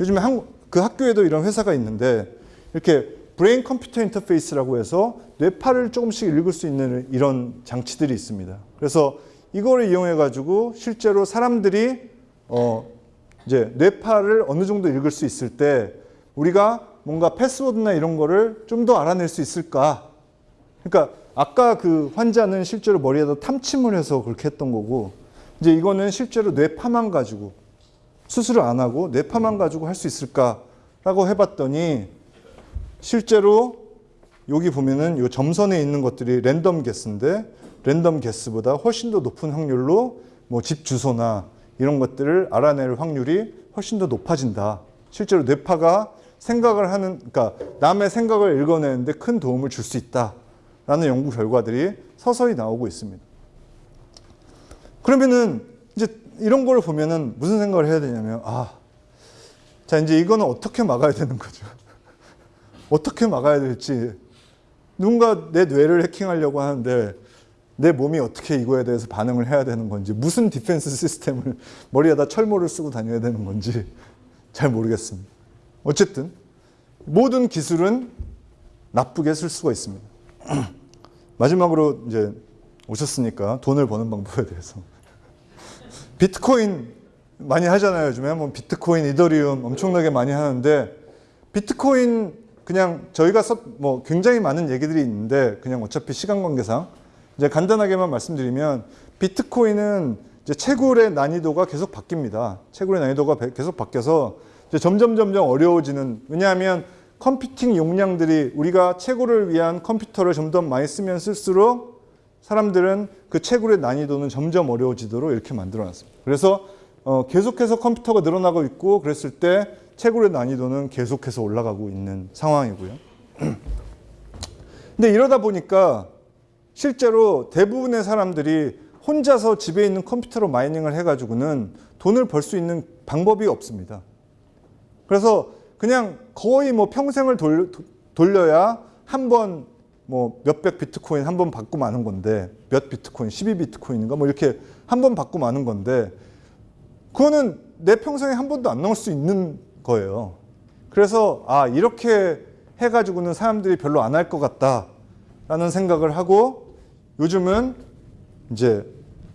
요즘에 한, 그 학교에도 이런 회사가 있는데 이렇게 brain computer interface라고 해서 뇌파를 조금씩 읽을 수 있는 이런 장치들이 있습니다. 그래서 이거를 이용해 가지고 실제로 사람들이 어 이제 뇌파를 어느 정도 읽을 수 있을 때 우리가 뭔가 패스워드나 이런 거를 좀 더 알아낼 수 있을까? 그러니까 아까 그 환자는 실제로 머리에다 탐침을 해서 그렇게 했던 거고 이제 이거는 실제로 뇌파만 가지고 수술을 안 하고 뇌파만 가지고 할 수 있을까라고 해봤더니 실제로 여기 보면은 이 점선에 있는 것들이 랜덤 개수인데 랜덤 개수보다 훨씬 더 높은 확률로 뭐 집 주소나 이런 것들을 알아낼 확률이 훨씬 더 높아진다. 실제로 뇌파가 생각을 하는, 그러니까 남의 생각을 읽어내는데 큰 도움을 줄 수 있다라는 연구 결과들이 서서히 나오고 있습니다. 그러면은 이제 이런 걸 보면은 무슨 생각을 해야 되냐면, 아, 자, 이제 이거는 어떻게 막아야 되는 거죠. 어떻게 막아야 될지. 누군가 내 뇌를 해킹하려고 하는데 내 몸이 어떻게 이거에 대해서 반응을 해야 되는 건지 무슨 defense system을 머리에다 철모를 쓰고 다녀야 되는 건지 잘 모르겠습니다. 어쨌든 모든 기술은 나쁘게 쓸 수가 있습니다. 마지막으로 이제 오셨으니까 돈을 버는 방법에 대해서 비트코인 많이 하잖아요. 요즘에 뭐 비트코인, 이더리움 엄청나게 많이 하는데 비트코인 그냥 저희가 써, 뭐 굉장히 많은 얘기들이 있는데 그냥 어차피 시간 관계상 이제 간단하게만 말씀드리면 비트코인은 이제 채굴의 난이도가 계속 바뀝니다. 채굴의 난이도가 계속 바뀌어서 점점 점점 어려워지는 왜냐하면 컴퓨팅 용량들이 우리가 채굴을 위한 컴퓨터를 점점 많이 쓰면 쓸수록 사람들은 그 채굴의 난이도는 점점 어려워지도록 이렇게 만들어 놨습니다. 그래서 어, 계속해서 컴퓨터가 늘어나고 있고 그랬을 때 채굴의 난이도는 계속해서 올라가고 있는 상황이고요. 근데 이러다 보니까 실제로 대부분의 사람들이 혼자서 집에 있는 컴퓨터로 마이닝을 해가지고는 돈을 벌 수 있는 방법이 없습니다. 그래서 그냥 거의 뭐 평생을 돌, 돌려야 한 번 뭐 몇백 비트코인 한 번 받고 마는 건데 몇 비트코인, 12 비트코인인가 뭐 이렇게 한 번 받고 마는 건데 그거는 내 평생에 한 번도 안 넣을 수 있는 거예요. 그래서 아 이렇게 해가지고는 사람들이 별로 안 할 것 같다라는 생각을 하고 요즘은 이제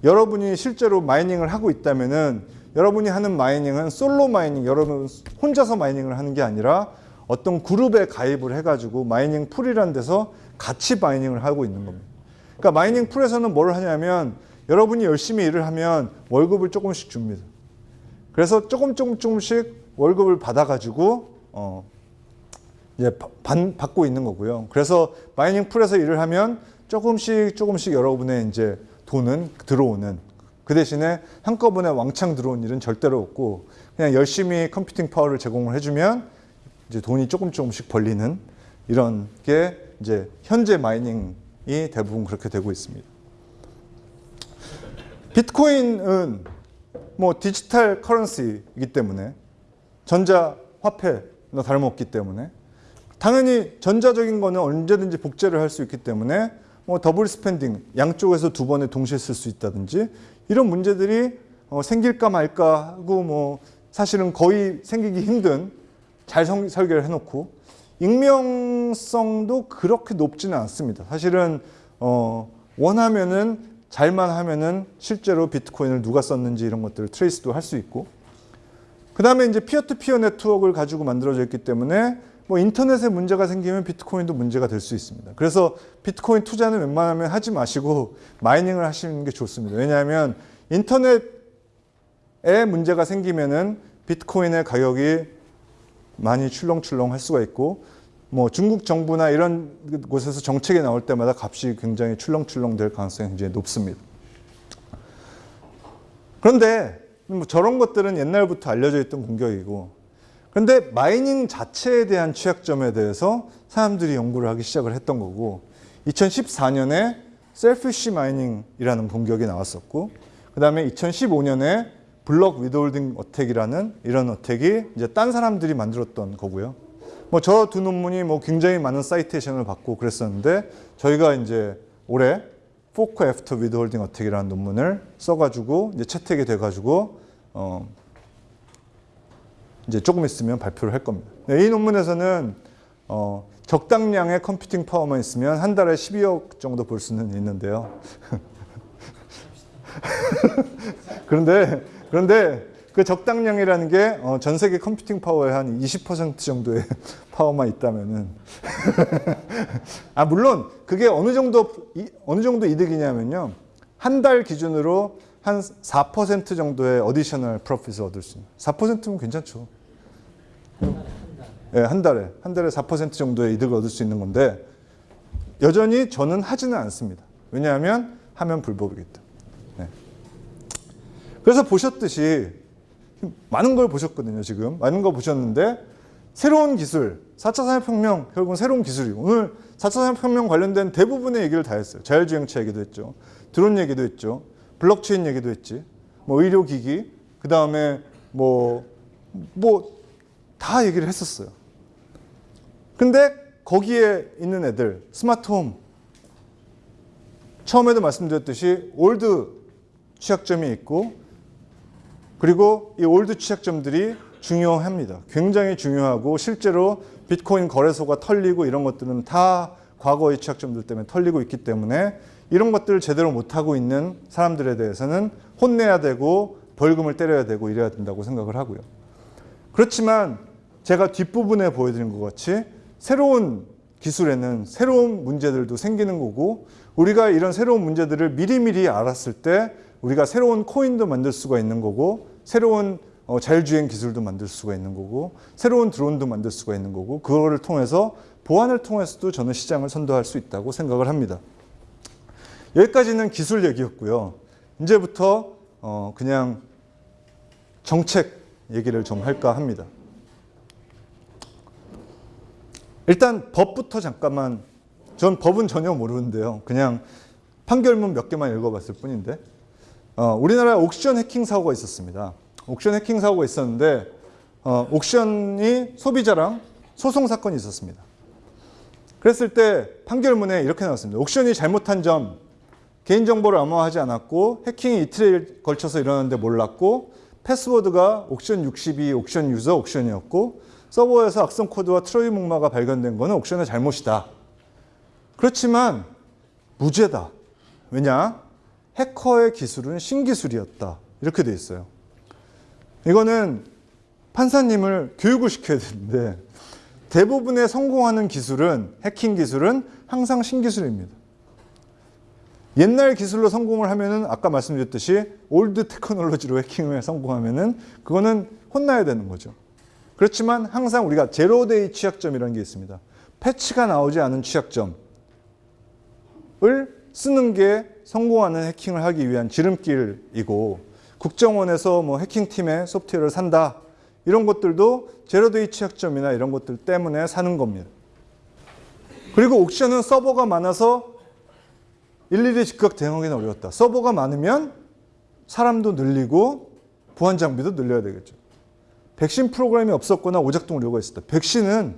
여러분이 실제로 mining을 하고 있다면은 여러분이 하는 mining은 solo mining, 여러분 혼자서 mining을 하는 게 아니라 어떤 그룹에 가입을 해가지고 mining pool이라는 데서 같이 mining을 하고 있는 겁니다. 그러니까 mining pool에서는 뭘 하냐면 여러분이 열심히 일을 하면 월급을 조금씩 줍니다. 그래서 조금 조금 조금씩 월급을 받아가지고 어 이제 반, 받고 있는 거고요. 그래서 mining pool에서 일을 하면 조금씩 조금씩 여러분의 이제 돈은 들어오는 그 대신에 한꺼번에 왕창 들어온 일은 절대로 없고 그냥 열심히 computing power를 제공을 해주면 이제 돈이 조금 조금씩 벌리는 이런 게 이제 현재 mining이 대부분 그렇게 되고 있습니다. 비트코인은 뭐 digital currency이기 때문에 전자 화폐나 다름없기 때문에 당연히 전자적인 거는 언제든지 복제를 할 수 있기 때문에 뭐 double spending 양쪽에서 두 번에 동시에 쓸 수 있다든지 이런 문제들이 어, 생길까 말까 하고 뭐 사실은 거의 생기기 힘든 잘 성- 설계를 해놓고 익명성도 그렇게 높지는 않습니다. 사실은 어, 원하면은 잘만 하면은 실제로 비트코인을 누가 썼는지 이런 것들을 trace도 할 수 있고 그 다음에 이제 peer-to-peer network를 가지고 만들어져 있기 때문에 뭐 인터넷에 문제가 생기면 비트코인도 문제가 될 수 있습니다. 그래서 비트코인 투자는 웬만하면 하지 마시고 mining을 하시는 게 좋습니다. 왜냐하면 인터넷에 문제가 생기면은 비트코인의 가격이 많이 출렁출렁 할 수가 있고 뭐 중국 정부나 이런 곳에서 정책이 나올 때마다 값이 굉장히 출렁출렁 될 가능성이 굉장히 높습니다. 그런데 뭐 저런 것들은 옛날부터 알려져 있던 공격이고 그런데 마이닝 자체에 대한 취약점에 대해서 사람들이 연구를 하기 시작을 했던 거고 2014년에 selfish mining이라는 공격이 나왔었고 그 다음에 2015년에 block withholding attack이라는 이런 attack이 이제 딴 사람들이 만들었던 거고요. 뭐 저 두 논문이 뭐 굉장히 많은 citation을 받고 그랬었는데 저희가 이제 올해 fork after withholding attack이라는 논문을 써가지고 이제 채택이 돼가지고 어 이제 조금 있으면 발표를 할 겁니다. 네, 이 논문에서는 어 적당량의 computing power만 있으면 한 달에 12억 정도 벌 수는 있는데요. 그런데 그런데 그 적당량이라는 게 어, 전 세계 computing power의 한 20% 정도의 power만 있다면은 아 물론 그게 어느 정도 이- 어느 정도 이득이냐면요 한 달 기준으로 한 4% 정도의 additional profit을 얻을 수 있는 4%면 괜찮죠. 예, 한 달에 한 달에 4% 정도의 이득을 얻을 수 있는 건데 여전히 저는 하지는 않습니다. 왜냐하면 하면 불법이기 때문에. 네. 그래서 보셨듯이 많은 걸 보셨거든요. 지금 많은 거 보셨는데 새로운 기술, 4차 산업혁명 결국은 새로운 기술이고 오늘 4차 산업혁명 관련된 대부분의 얘기를 다 했어요. 자율주행차 얘기도 했죠. 드론 얘기도 했죠. 블록체인 얘기도 했지. 뭐 의료기기, 그 다음에 뭐 뭐 다 얘기를 했었어요. 근데 거기에 있는 애들 스마트홈 처음에도 말씀드렸듯이 old 취약점이 있고 그리고 이 old 취약점들이 중요합니다. 굉장히 중요하고 실제로 비트코인 거래소가 털리고 이런 것들은 다 과거의 취약점들 때문에 털리고 있기 때문에 이런 것들을 제대로 못하고 있는 사람들에 대해서는 혼내야 되고 벌금을 때려야 되고 이래야 된다고 생각을 하고요. 그렇지만 제가 뒷부분에 보여드린 것 같이 새로운 기술에는 새로운 문제들도 생기는 거고 우리가 이런 새로운 문제들을 미리미리 알았을 때 우리가 새로운 코인도 만들 수가 있는 거고 새로운 어, 자율주행 기술도 만들 수가 있는 거고 새로운 드론도 만들 수가 있는 거고 그거를 통해서 보안을 통해서도 저는 시장을 선도할 수 있다고 생각을 합니다. 여기까지는 기술 얘기였고요. 이제부터 어, 그냥 정책 얘기를 좀 할까 합니다. 일단 법부터 잠깐만 전 법은 전혀 모르는데요. 그냥 판결문 몇 개만 읽어봤을 뿐인데 어, 우리나라에 옥션 해킹 사고가 있었습니다. 옥션 해킹 사고가 있었는데 어, 옥션이 소비자랑 소송 사건이 있었습니다. 그랬을 때 판결문에 이렇게 나왔습니다. 옥션이 잘못한 점 개인정보를 암호화하지 않았고 해킹이 이틀에 걸쳐서 일어났는데 몰랐고 패스워드가 옥션 62, 옥션 유저, 옥션이었고 서버에서 악성 코드와 트로이 목마가 발견된 것은 옥션의 잘못이다. 그렇지만 무죄다. 왜냐? 해커의 기술은 신기술이었다. 이렇게 돼 있어요. 이거는 판사님을 교육을 시켜야 되는데 대부분의 성공하는 기술은 해킹 기술은 항상 신기술입니다. 옛날 기술로 성공을 하면은 아까 말씀드렸듯이 old technology로 해킹을 성공하면은 그거는 혼나야 되는 거죠. 그렇지만 항상 우리가 zero-day 취약점이라는 게 있습니다. 패치가 나오지 않은 취약점을 쓰는 게 성공하는 해킹을 하기 위한 지름길이고 국정원에서 뭐 해킹팀의 소프트웨어를 산다 이런 것들도 제로데이 취약점이나 이런 것들 때문에 사는 겁니다. 그리고 옥션은 서버가 많아서 일일이 즉각 대응하기는 어려웠다. 서버가 많으면 사람도 늘리고 보안 장비도 늘려야 되겠죠. 백신 프로그램이 없었거나 오작동 우려가 있었다. 백신은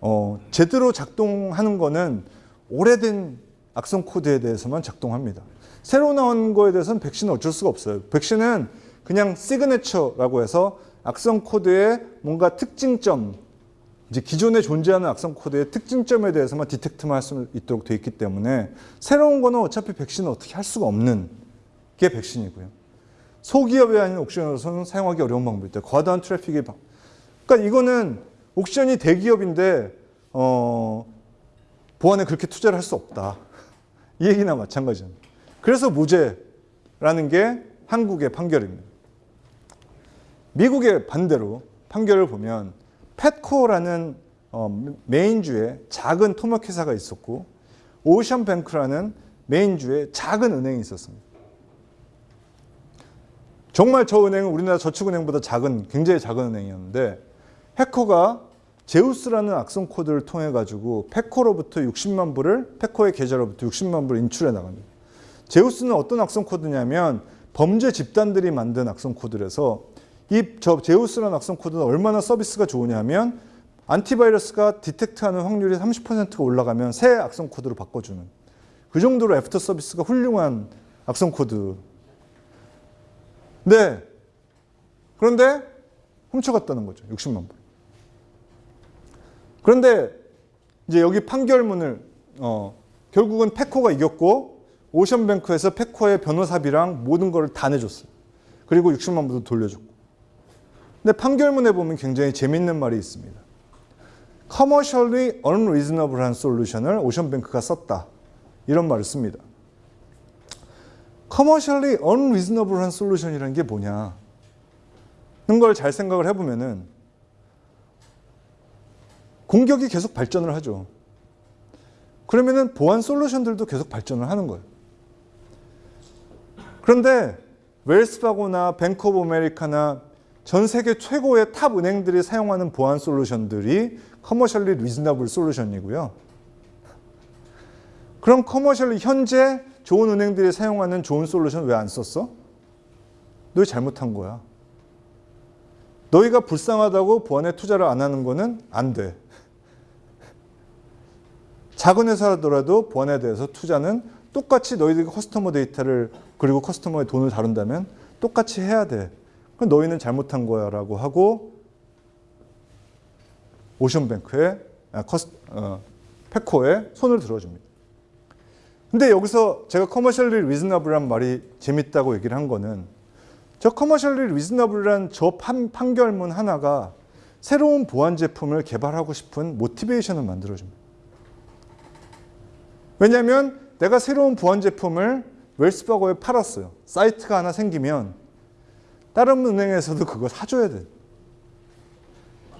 어, 제대로 작동하는 거는 오래된 악성 코드에 대해서만 작동합니다. 새로 나온 거에 대해서는 백신은 어쩔 수가 없어요. 백신은 그냥 signature라고 해서 악성 코드의 뭔가 특징점, 이제 기존에 존재하는 악성 코드의 특징점에 대해서만 detect만 할 수 있도록 되어 있기 때문에 새로운 거는 어차피 백신은 어떻게 할 수가 없는 게 백신이고요. 소기업이 아닌 옥션으로서는 사용하기 어려운 방법이 있다. 과다한 트래픽이 방- 그러니까 이거는 옥션이 대기업인데 어, 보안에 그렇게 투자를 할 수 없다. 이 얘기나 마찬가지입니다. 그래서 무죄라는 게 한국의 판결입니다. 미국의 반대로 판결을 보면 펫코라는 어, 메인주에 작은 토목회사가 있었고 오션뱅크라는 메인주에 작은 은행이 있었습니다. 정말 저 은행은 우리나라 저축은행보다 작은 굉장히 작은 은행이었는데 해커가 제우스라는 악성 코드를 통해 가지고 페코로부터 60만 불을 페코의 계좌로부터 60만 불을 인출해 나갑니다. 제우스는 어떤 악성 코드냐면 범죄 집단들이 만든 악성 코드라서 이 저 제우스라는 악성 코드는 얼마나 서비스가 좋으냐면 안티바이러스가 디텍트하는 확률이 30%가 올라가면 새 악성 코드로 바꿔주는 그 정도로 애프터 서비스가 훌륭한 악성 코드. 네. 그런데 훔쳐갔다는 거죠. 60만 불. 그런데 이제 여기 판결문을 어, 결국은 페코가 이겼고 오션뱅크에서 페코의 변호사비랑 모든 걸 다 내줬어요. 그리고 60만 불도 돌려줬고. 근데 판결문에 보면 굉장히 재밌는 말이 있습니다. commercially unreasonable한 솔루션을 오션뱅크가 썼다. 이런 말을 씁니다. Commercially unreasonable한 솔루션이라는 게 뭐냐? 는 걸 잘 생각을 해보면 은 공격이 계속 발전을 하죠. 그러면 은 보안 솔루션들도 계속 발전을 하는 거예요. 그런데 웰스파고나 뱅크 오브 아메리카나 전 세계 최고의 탑 은행들이 사용하는 보안 솔루션들이 commercially reasonable 솔루션이고요. 그럼 commercially 현재 좋은 은행들이 사용하는 좋은 솔루션 왜 안 썼어? 너희 잘못한 거야. 너희가 불쌍하다고 보안에 투자를 안 하는 거는 안 돼. 작은 회사라도 보안에 대해서 투자는 똑같이 너희들이 customer 데이터를 그리고 customer의 돈을 다룬다면 똑같이 해야 돼. 그럼 너희는 잘못한 거야 라고 하고 오션뱅크에 아, 커스, 어, PATCO에 손을 들어줍니다. 근데 여기서 제가 commercially reasonable한 말이 재밌다고 얘기를 한 거는 저 commercially reasonable한 저 판, 판결문 하나가 새로운 보안 제품을 개발하고 싶은 motivation을 만들어줍니다. 왜냐하면 내가 새로운 보안 제품을 웰스파고에 팔았어요. 사이트가 하나 생기면 다른 은행에서도 그걸 사줘야 돼.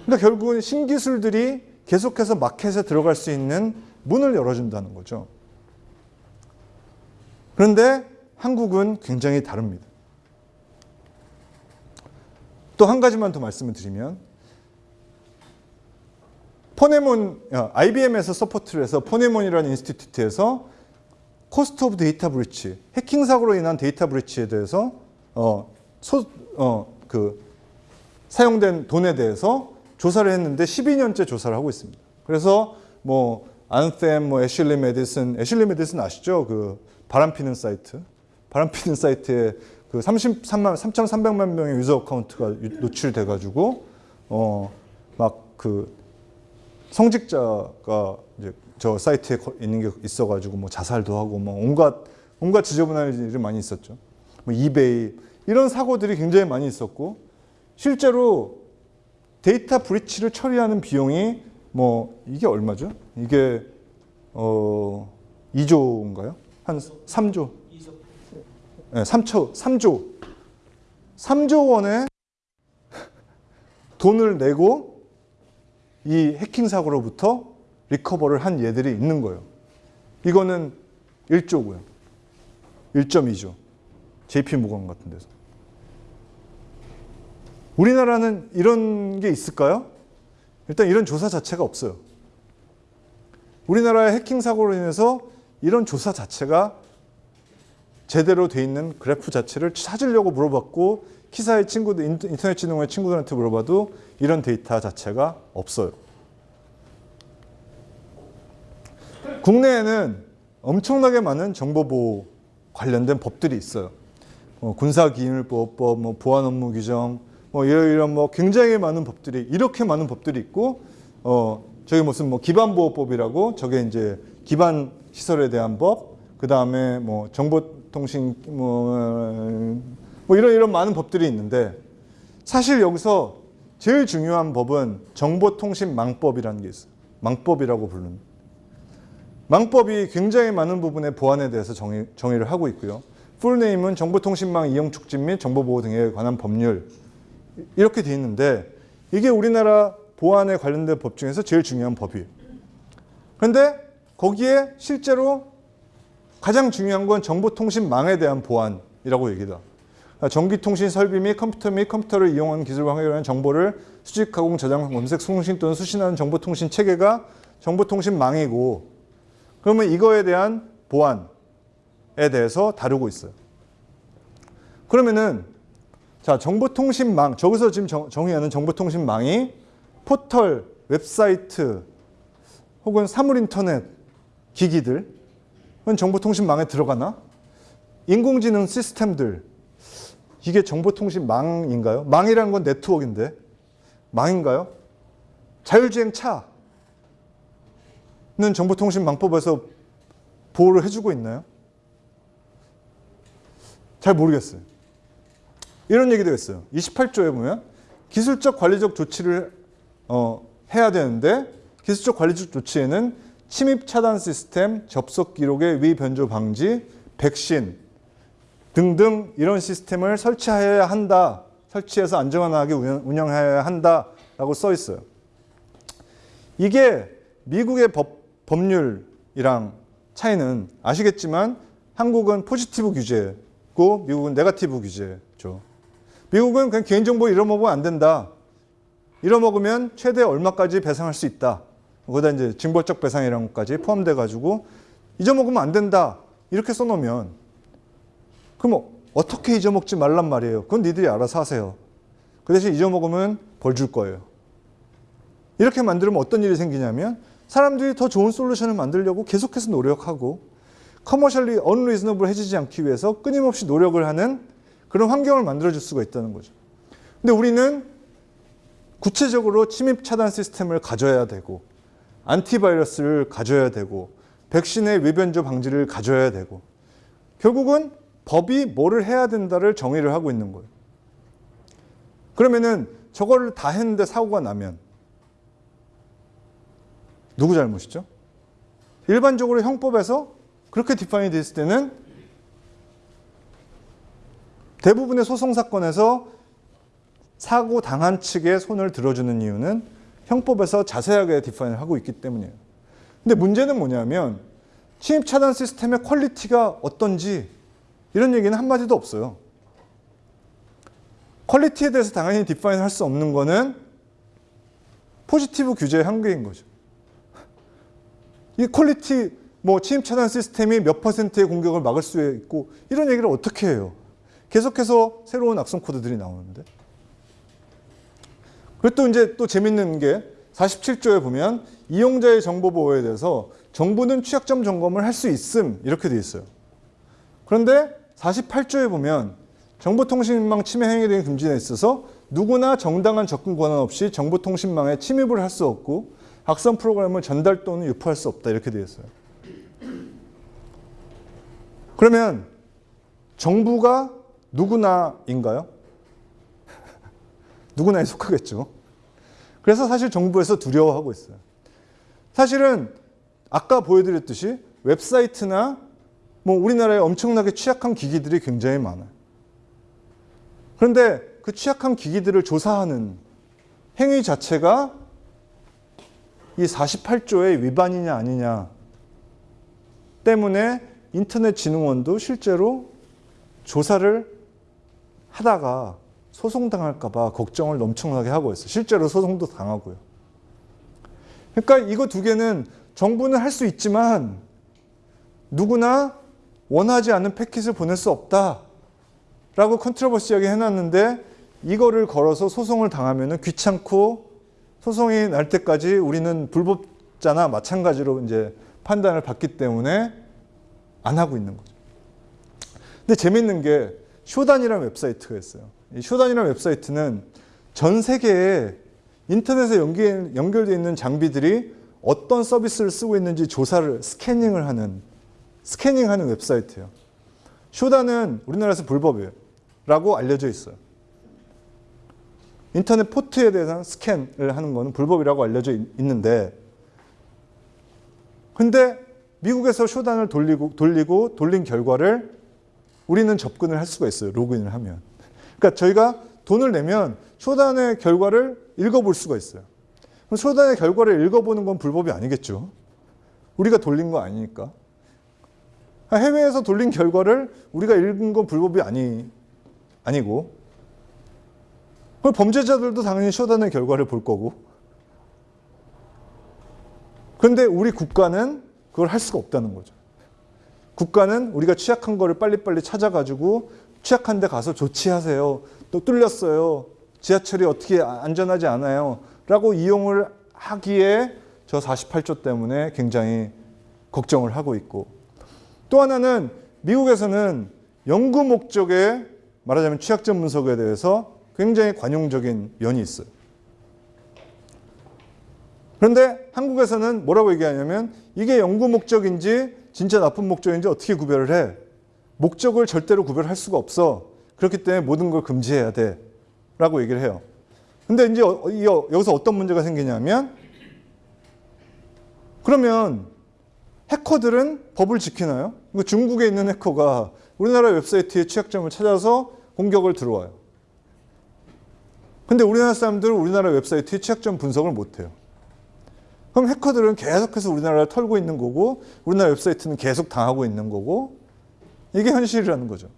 그러니까 결국은 신기술들이 계속해서 마켓에 들어갈 수 있는 문을 열어준다는 거죠. 그런데 한국은 굉장히 다릅니다. 또 한 가지만 더 말씀을 드리면 포네몬, IBM에서 support를 해서 포네몬이라는 institute에서 cost of data breach, 해킹 사고로 인한 data breach에 대해서 어, 소, 어, 그 사용된 돈에 대해서 조사를 했는데 12년째 조사를 하고 있습니다. 그래서 뭐 Anthem, 뭐 애슐리 메디슨, 애슐리 메디슨 아시죠? 그 바람 피는 사이트. 바람 피는 사이트에 그 33만 3,300만 명의 user account가 노출돼 가지고 어 막 그 성직자가 이제 저 사이트에 거- 있는 게 있어 가지고 뭐 자살도 하고 뭐 온갖 온갖 지저분한 일이 많이 있었죠. 뭐 이베이 이런 사고들이 굉장히 많이 있었고 실제로 데이터 브리치를 처리하는 비용이 뭐 이게 얼마죠? 이게 어 2조인가요? 한 3조. 네, 3초 3조. 3조 원의 돈을 내고 이 해킹 사고로부터 리커버를 한 예들이 있는 거예요. 이거는 1조고요. 1.2조. JP 모건 같은 데서. 우리나라는 이런 게 있을까요? 일단 이런 조사 자체가 없어요. 우리나라의 해킹 사고로 인해서 이런 조사 자체가 제대로 돼 있는 그래프 자체를 찾으려고 물어봤고 키사의 친구들 인터- 인터넷 지능의 친구들한테 물어봐도 이런 데이터 자체가 없어요. 국내에는 엄청나게 많은 정보보호 관련된 법들이 있어요. 뭐 군사기밀보호법, 뭐 보안업무 규정, 뭐 이런 이런 뭐 굉장히 많은 법들이 이렇게 많은 법들이 있고 어 저기 무슨 뭐 기반보호법이라고 저게 이제 기반 시설에 대한 법, 그 다음에 뭐 정보통신 뭐, 뭐 이런 이런 많은 법들이 있는데 사실 여기서 제일 중요한 법은 정보통신망법이라는 게 있어요. 망법이라고 부르는. 망법이 굉장히 많은 부분의 보안에 대해서 정의, 정의를 하고 있고요. 풀네임은 정보통신망 이용 촉진 및 정보보호 등에 관한 법률 이렇게 돼 있는데 이게 우리나라 보안에 관련된 법 중에서 제일 중요한 법이에요. 그런데 거기에 실제로 가장 중요한 건 정보통신망에 대한 보안이라고 얘기다. 그러니까 전기통신 설비 및 컴퓨터 및 컴퓨터를 이용한 기술과 관련한 정보를 수집, 가공, 저장, 검색, 송신 또는 수신하는 정보통신 체계가 정보통신망이고 그러면 이거에 대한 보안에 대해서 다루고 있어요. 그러면은 자 정보통신망 저기서 지금 정, 정의하는 정보통신망이 포털, 웹사이트 혹은 사물인터넷 기기들 은 정보통신망에 들어가나? 인공지능 시스템들 이게 정보통신망인가요? 망이라는 건 네트워크인데 망인가요? 자율주행 차는 정보통신망법에서 보호를 해주고 있나요? 잘 모르겠어요. 이런 얘기도 있어요. 28조에 보면 기술적 관리적 조치를 어, 해야 되는데 기술적 관리적 조치에는 침입 차단 시스템, 접속 기록의 위변조 방지, 백신 등등 이런 시스템을 설치해야 한다. 설치해서 안전하게 운영- 운영해야 한다라고 써 있어요. 이게 미국의 법, 법률이랑 차이는 아시겠지만 한국은 포지티브 규제고 미국은 네가티브 규제죠. 미국은 그냥 개인정보 잃어먹으면 안 된다. 잃어먹으면 최대 얼마까지 배상할 수 있다. 거기다 이제 징벌적 배상이라는 것까지 포함돼 가지고 잊어먹으면 안 된다. 이렇게 써놓으면 그럼 어떻게 잊어먹지 말란 말이에요. 그건 니들이 알아서 하세요. 그 대신 잊어먹으면 벌 줄 거예요. 이렇게 만들면 어떤 일이 생기냐면 사람들이 더 좋은 솔루션을 만들려고 계속해서 노력하고 커머셜리 언리즈너블 해지지 않기 위해서 끊임없이 노력을 하는 그런 환경을 만들어줄 수가 있다는 거죠. 근데 우리는 구체적으로 침입 차단 시스템을 가져야 되고 안티바이러스를 가져야 되고 백신의 위변조 방지를 가져야 되고 결국은 법이 뭐를 해야 된다를 정의를 하고 있는 거예요. 그러면은 저거를 다 했는데 사고가 나면 누구 잘못이죠? 일반적으로 형법에서 그렇게 디파인이 됐을 때는 대부분의 소송 사건에서 사고 당한 측의 손을 들어주는 이유는 형법에서 자세하게 디파인을 하고 있기 때문이에요. 근데 문제는 뭐냐면 침입 차단 시스템의 quality가 어떤지 이런 얘기는 한마디도 없어요. quality에 대해서 당연히 define 할수 없는 거는 포지티브 규제의 한계인 거죠. 이 quality 뭐 침입 차단 시스템이 몇 퍼센트의 공격을 막을 수 있고 이런 얘기를 어떻게 해요? 계속해서 새로운 악성 코드들이 나오는데. 그리고 또 이제 또 재밌는 게 47조에 보면 이용자의 정보 보호에 대해서 정부는 취약점 점검을 할 수 있음 이렇게 돼 있어요. 그런데 48조에 보면 정보통신망 침해 행위 등의 금지에 있어서 누구나 정당한 접근 권한 없이 정보통신망에 침입을 할 수 없고 악성 프로그램을 전달 또는 유포할 수 없다 이렇게 되어 있어요. 그러면 정부가 누구나인가요? 누구나에 속하겠죠. 그래서 사실 정부에서 두려워하고 있어요. 사실은 아까 보여드렸듯이 웹사이트나 뭐 우리나라에 엄청나게 취약한 기기들이 굉장히 많아요. 그런데 그 취약한 기기들을 조사하는 행위 자체가 이 48조의 위반이냐 아니냐 때문에 인터넷진흥원도 실제로 조사를 하다가 소송당할까 봐 걱정을 엄청나게 하고 있어요. 실제로 소송도 당하고요. 그러니까 이거 두 개는 정부는 할 수 있지만 누구나 원하지 않는 패킷을 보낼 수 없다 라고 컨트러버시하게 해놨는데 이거를 걸어서 소송을 당하면 귀찮고 소송이 날 때까지 우리는 불법자나 마찬가지로 이제 판단을 받기 때문에 안 하고 있는 거죠. 근데 재밌는 게 쇼단이라는 웹사이트가 있어요. 이 쇼단이라는 웹사이트는 전 세계에 인터넷에 연결, 연결되어 있는 장비들이 어떤 서비스를 쓰고 있는지 조사를 스캐닝을 하는 스캐닝하는 웹사이트예요. 쇼단은 우리나라에서 불법이에요. 라고 알려져 있어요. 인터넷 포트에 대한 스캔을 하는 것은 불법이라고 알려져 있- 있는데 근데 미국에서 쇼단을 돌리고 돌리고 돌린 결과를 우리는 접근을 할 수가 있어요. 로그인을 하면. 그러니까 저희가 돈을 내면 쇼단의 결과를 읽어볼 수가 있어요. 그럼 쇼단의 결과를 읽어보는 건 불법이 아니겠죠. 우리가 돌린 거 아니니까. 해외에서 돌린 결과를 우리가 읽은 건 불법이 아니, 아니고 그럼 범죄자들도 당연히 쇼단의 결과를 볼 거고 그런데 우리 국가는 그걸 할 수가 없다는 거죠. 국가는 우리가 취약한 거를 빨리빨리 찾아가지고 취약한 데 가서 조치하세요. 또 뚫렸어요. 지하철이 어떻게 안전하지 않아요. 라고 이용을 하기에 저 48조 때문에 굉장히 걱정을 하고 있고 또 하나는 미국에서는 연구 목적의 말하자면 취약점 분석에 대해서 굉장히 관용적인 면이 있어요. 그런데 한국에서는 뭐라고 얘기하냐면 이게 연구 목적인지 진짜 나쁜 목적인지 어떻게 구별을 해? 목적을 절대로 구별할 수가 없어. 그렇기 때문에 모든 걸 금지해야 돼. 라고 얘기를 해요. 근데 이제 어- 이- 여기서 어떤 문제가 생기냐면 그러면 해커들은 법을 지키나요? 중국에 있는 해커가 우리나라 웹사이트의 취약점을 찾아서 공격을 들어와요. 근데 우리나라 사람들은 우리나라 웹사이트의 취약점 분석을 못해요. 그럼 해커들은 계속해서 우리나라를 털고 있는 거고 우리나라 웹사이트는 계속 당하고 있는 거고 이게 현실이라는 거죠.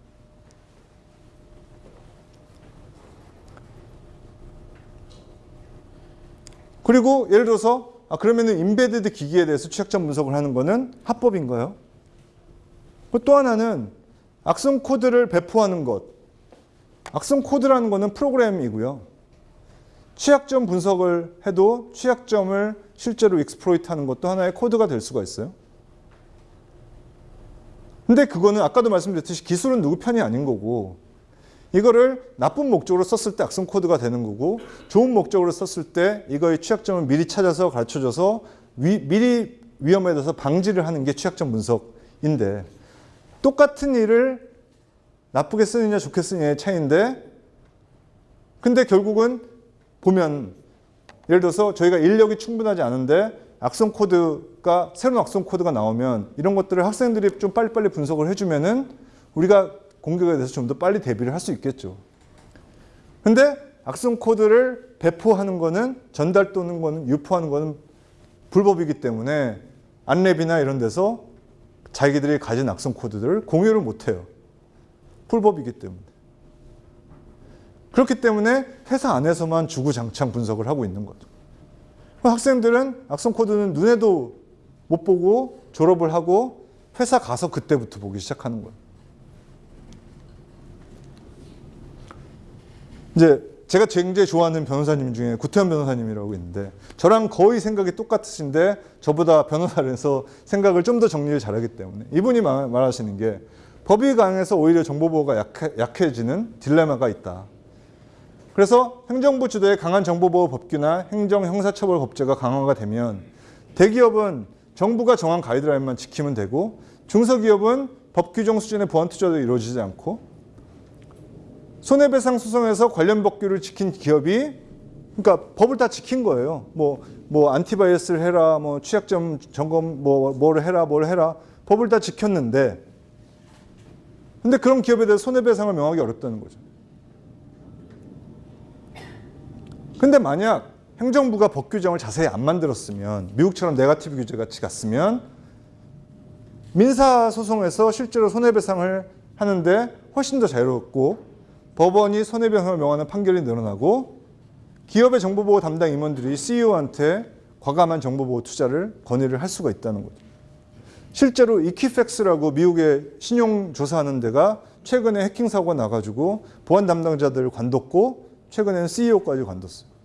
그리고 예를 들어서 아 그러면 은 인베디드 기기에 대해서 취약점 분석을 하는 거는 합법인가요? 그또 하나는 악성 코드를 배포하는 것. 악성 코드라는 거는 프로그램이고요. 취약점 분석을 해도 취약점을 실제로 exploit 하는 것도 하나의 코드가 될 수가 있어요. 근데 그거는 아까도 말씀드렸듯이 기술은 누구 편이 아닌 거고 이거를 나쁜 목적으로 썼을 때 악성 코드가 되는 거고 좋은 목적으로 썼을 때 이거의 취약점을 미리 찾아서 가르쳐줘서 위- 미리 위험에 대해서 방지를 하는 게 취약점 분석인데 똑같은 일을 나쁘게 쓰느냐 좋게 쓰느냐의 차이인데 근데 결국은 보면 예를 들어서 저희가 인력이 충분하지 않은데 악성 코드 가 새로운 악성 코드가 나오면 이런 것들을 학생들이 좀 빨리빨리 분석을 해주면은 우리가 공격에 대해서 좀 더 빨리 대비를 할 수 있겠죠. 근데 악성 코드를 배포하는 거는 전달 또는 거는 유포하는 거는 불법이기 때문에 안랩이나 이런 데서 자기들이 가진 악성 코드들을 공유를 못 해요. 불법이기 때문에. 그렇기 때문에 회사 안에서만 주구장창 분석을 하고 있는 거죠. 학생들은 악성 코드는 눈에도 못 보고 졸업을 하고 회사 가서 그때부터 보기 시작하는 거예요. 이제 제가 굉장히 좋아하는 변호사님 중에 구태현 변호사님이라고 있는데 저랑 거의 생각이 똑같으신데 저보다 변호사를 해서 생각을 좀 더 정리를 잘하기 때문에 이분이 말- 말하시는 게 법이 강해서 오히려 정보보호가 약해, 약해지는 딜레마가 있다. 그래서 행정부 주도의 강한 정보보호 법규나 행정 형사처벌 법제가 강화가 되면 대기업은 정부가 정한 가이드라인만 지키면 되고 중소기업은 법 규정 수준의 보안 투자도 이루어지지 않고 손해배상 소송에서 관련 법규를 지킨 기업이 그러니까 법을 다 지킨 거예요. 뭐, 뭐 antivirus를 해라, 뭐 취약점 점검 뭐 뭐를 해라, 뭘 해라. 법을 다 지켰는데 근데 그런 기업에 대해서 손해배상을 명하기 어렵다는 거죠. 근데 만약 행정부가 법 규정을 자세히 안 만들었으면 미국처럼 네가티브 규제 같이 갔으면 민사 소송에서 실제로 손해배상을 하는데 훨씬 더 자유롭고 법원이 손해배상을 명하는 판결이 늘어나고 기업의 정보보호 담당 임원들이 CEO한테 과감한 정보보호 투자를 건의를 할 수가 있다는 거죠. 실제로 이키팩스라고 미국의 신용 조사하는 데가 최근에 해킹 사고가 나가지고 보안 담당자들을 관뒀고 최근에는 CEO까지 관뒀어요.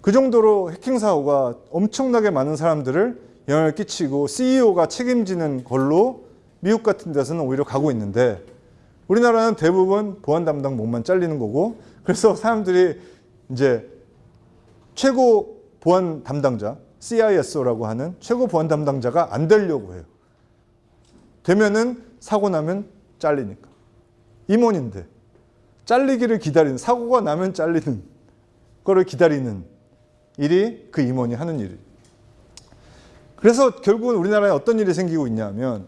그 정도로 해킹 사고가 엄청나게 많은 사람들을 영향을 끼치고 CEO가 책임지는 걸로 미국 같은 데서는 오히려 가고 있는데 우리나라는 대부분 보안 담당 몸만 잘리는 거고 그래서 사람들이 이제 최고 보안 담당자 CISO라고 하는 최고 보안 담당자가 안 되려고 해요. 되면은 사고 나면 잘리니까. 임원인데 잘리기를 기다리는 사고가 나면 잘리는 거를 기다리는 일이 그 임원이 하는 일이에요. 그래서 결국은 우리나라에 어떤 일이 생기고 있냐면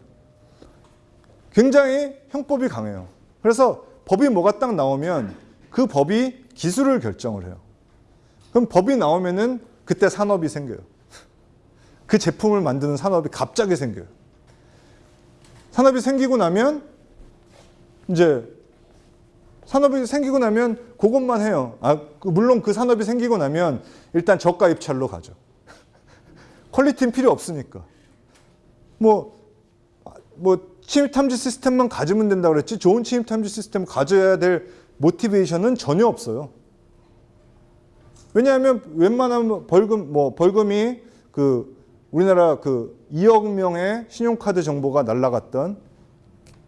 굉장히 형법이 강해요. 그래서 법이 뭐가 딱 나오면 그 법이 기술을 결정을 해요. 그럼 법이 나오면은 그때 산업이 생겨요. 그 제품을 만드는 산업이 갑자기 생겨요. 산업이 생기고 나면 이제 산업이 생기고 나면 그것만 해요. 아, 그 물론 그 산업이 생기고 나면 일단 저가 입찰로 가죠. quality는 필요 없으니까. 뭐, 뭐, 침입 탐지 시스템만 가지면 된다고 그랬지 좋은 침입 탐지 시스템 가져야 될 motivation은 전혀 없어요. 왜냐하면 웬만하면 벌금, 뭐, 벌금이 그 우리나라 그 2억 명의 신용카드 정보가 날라갔던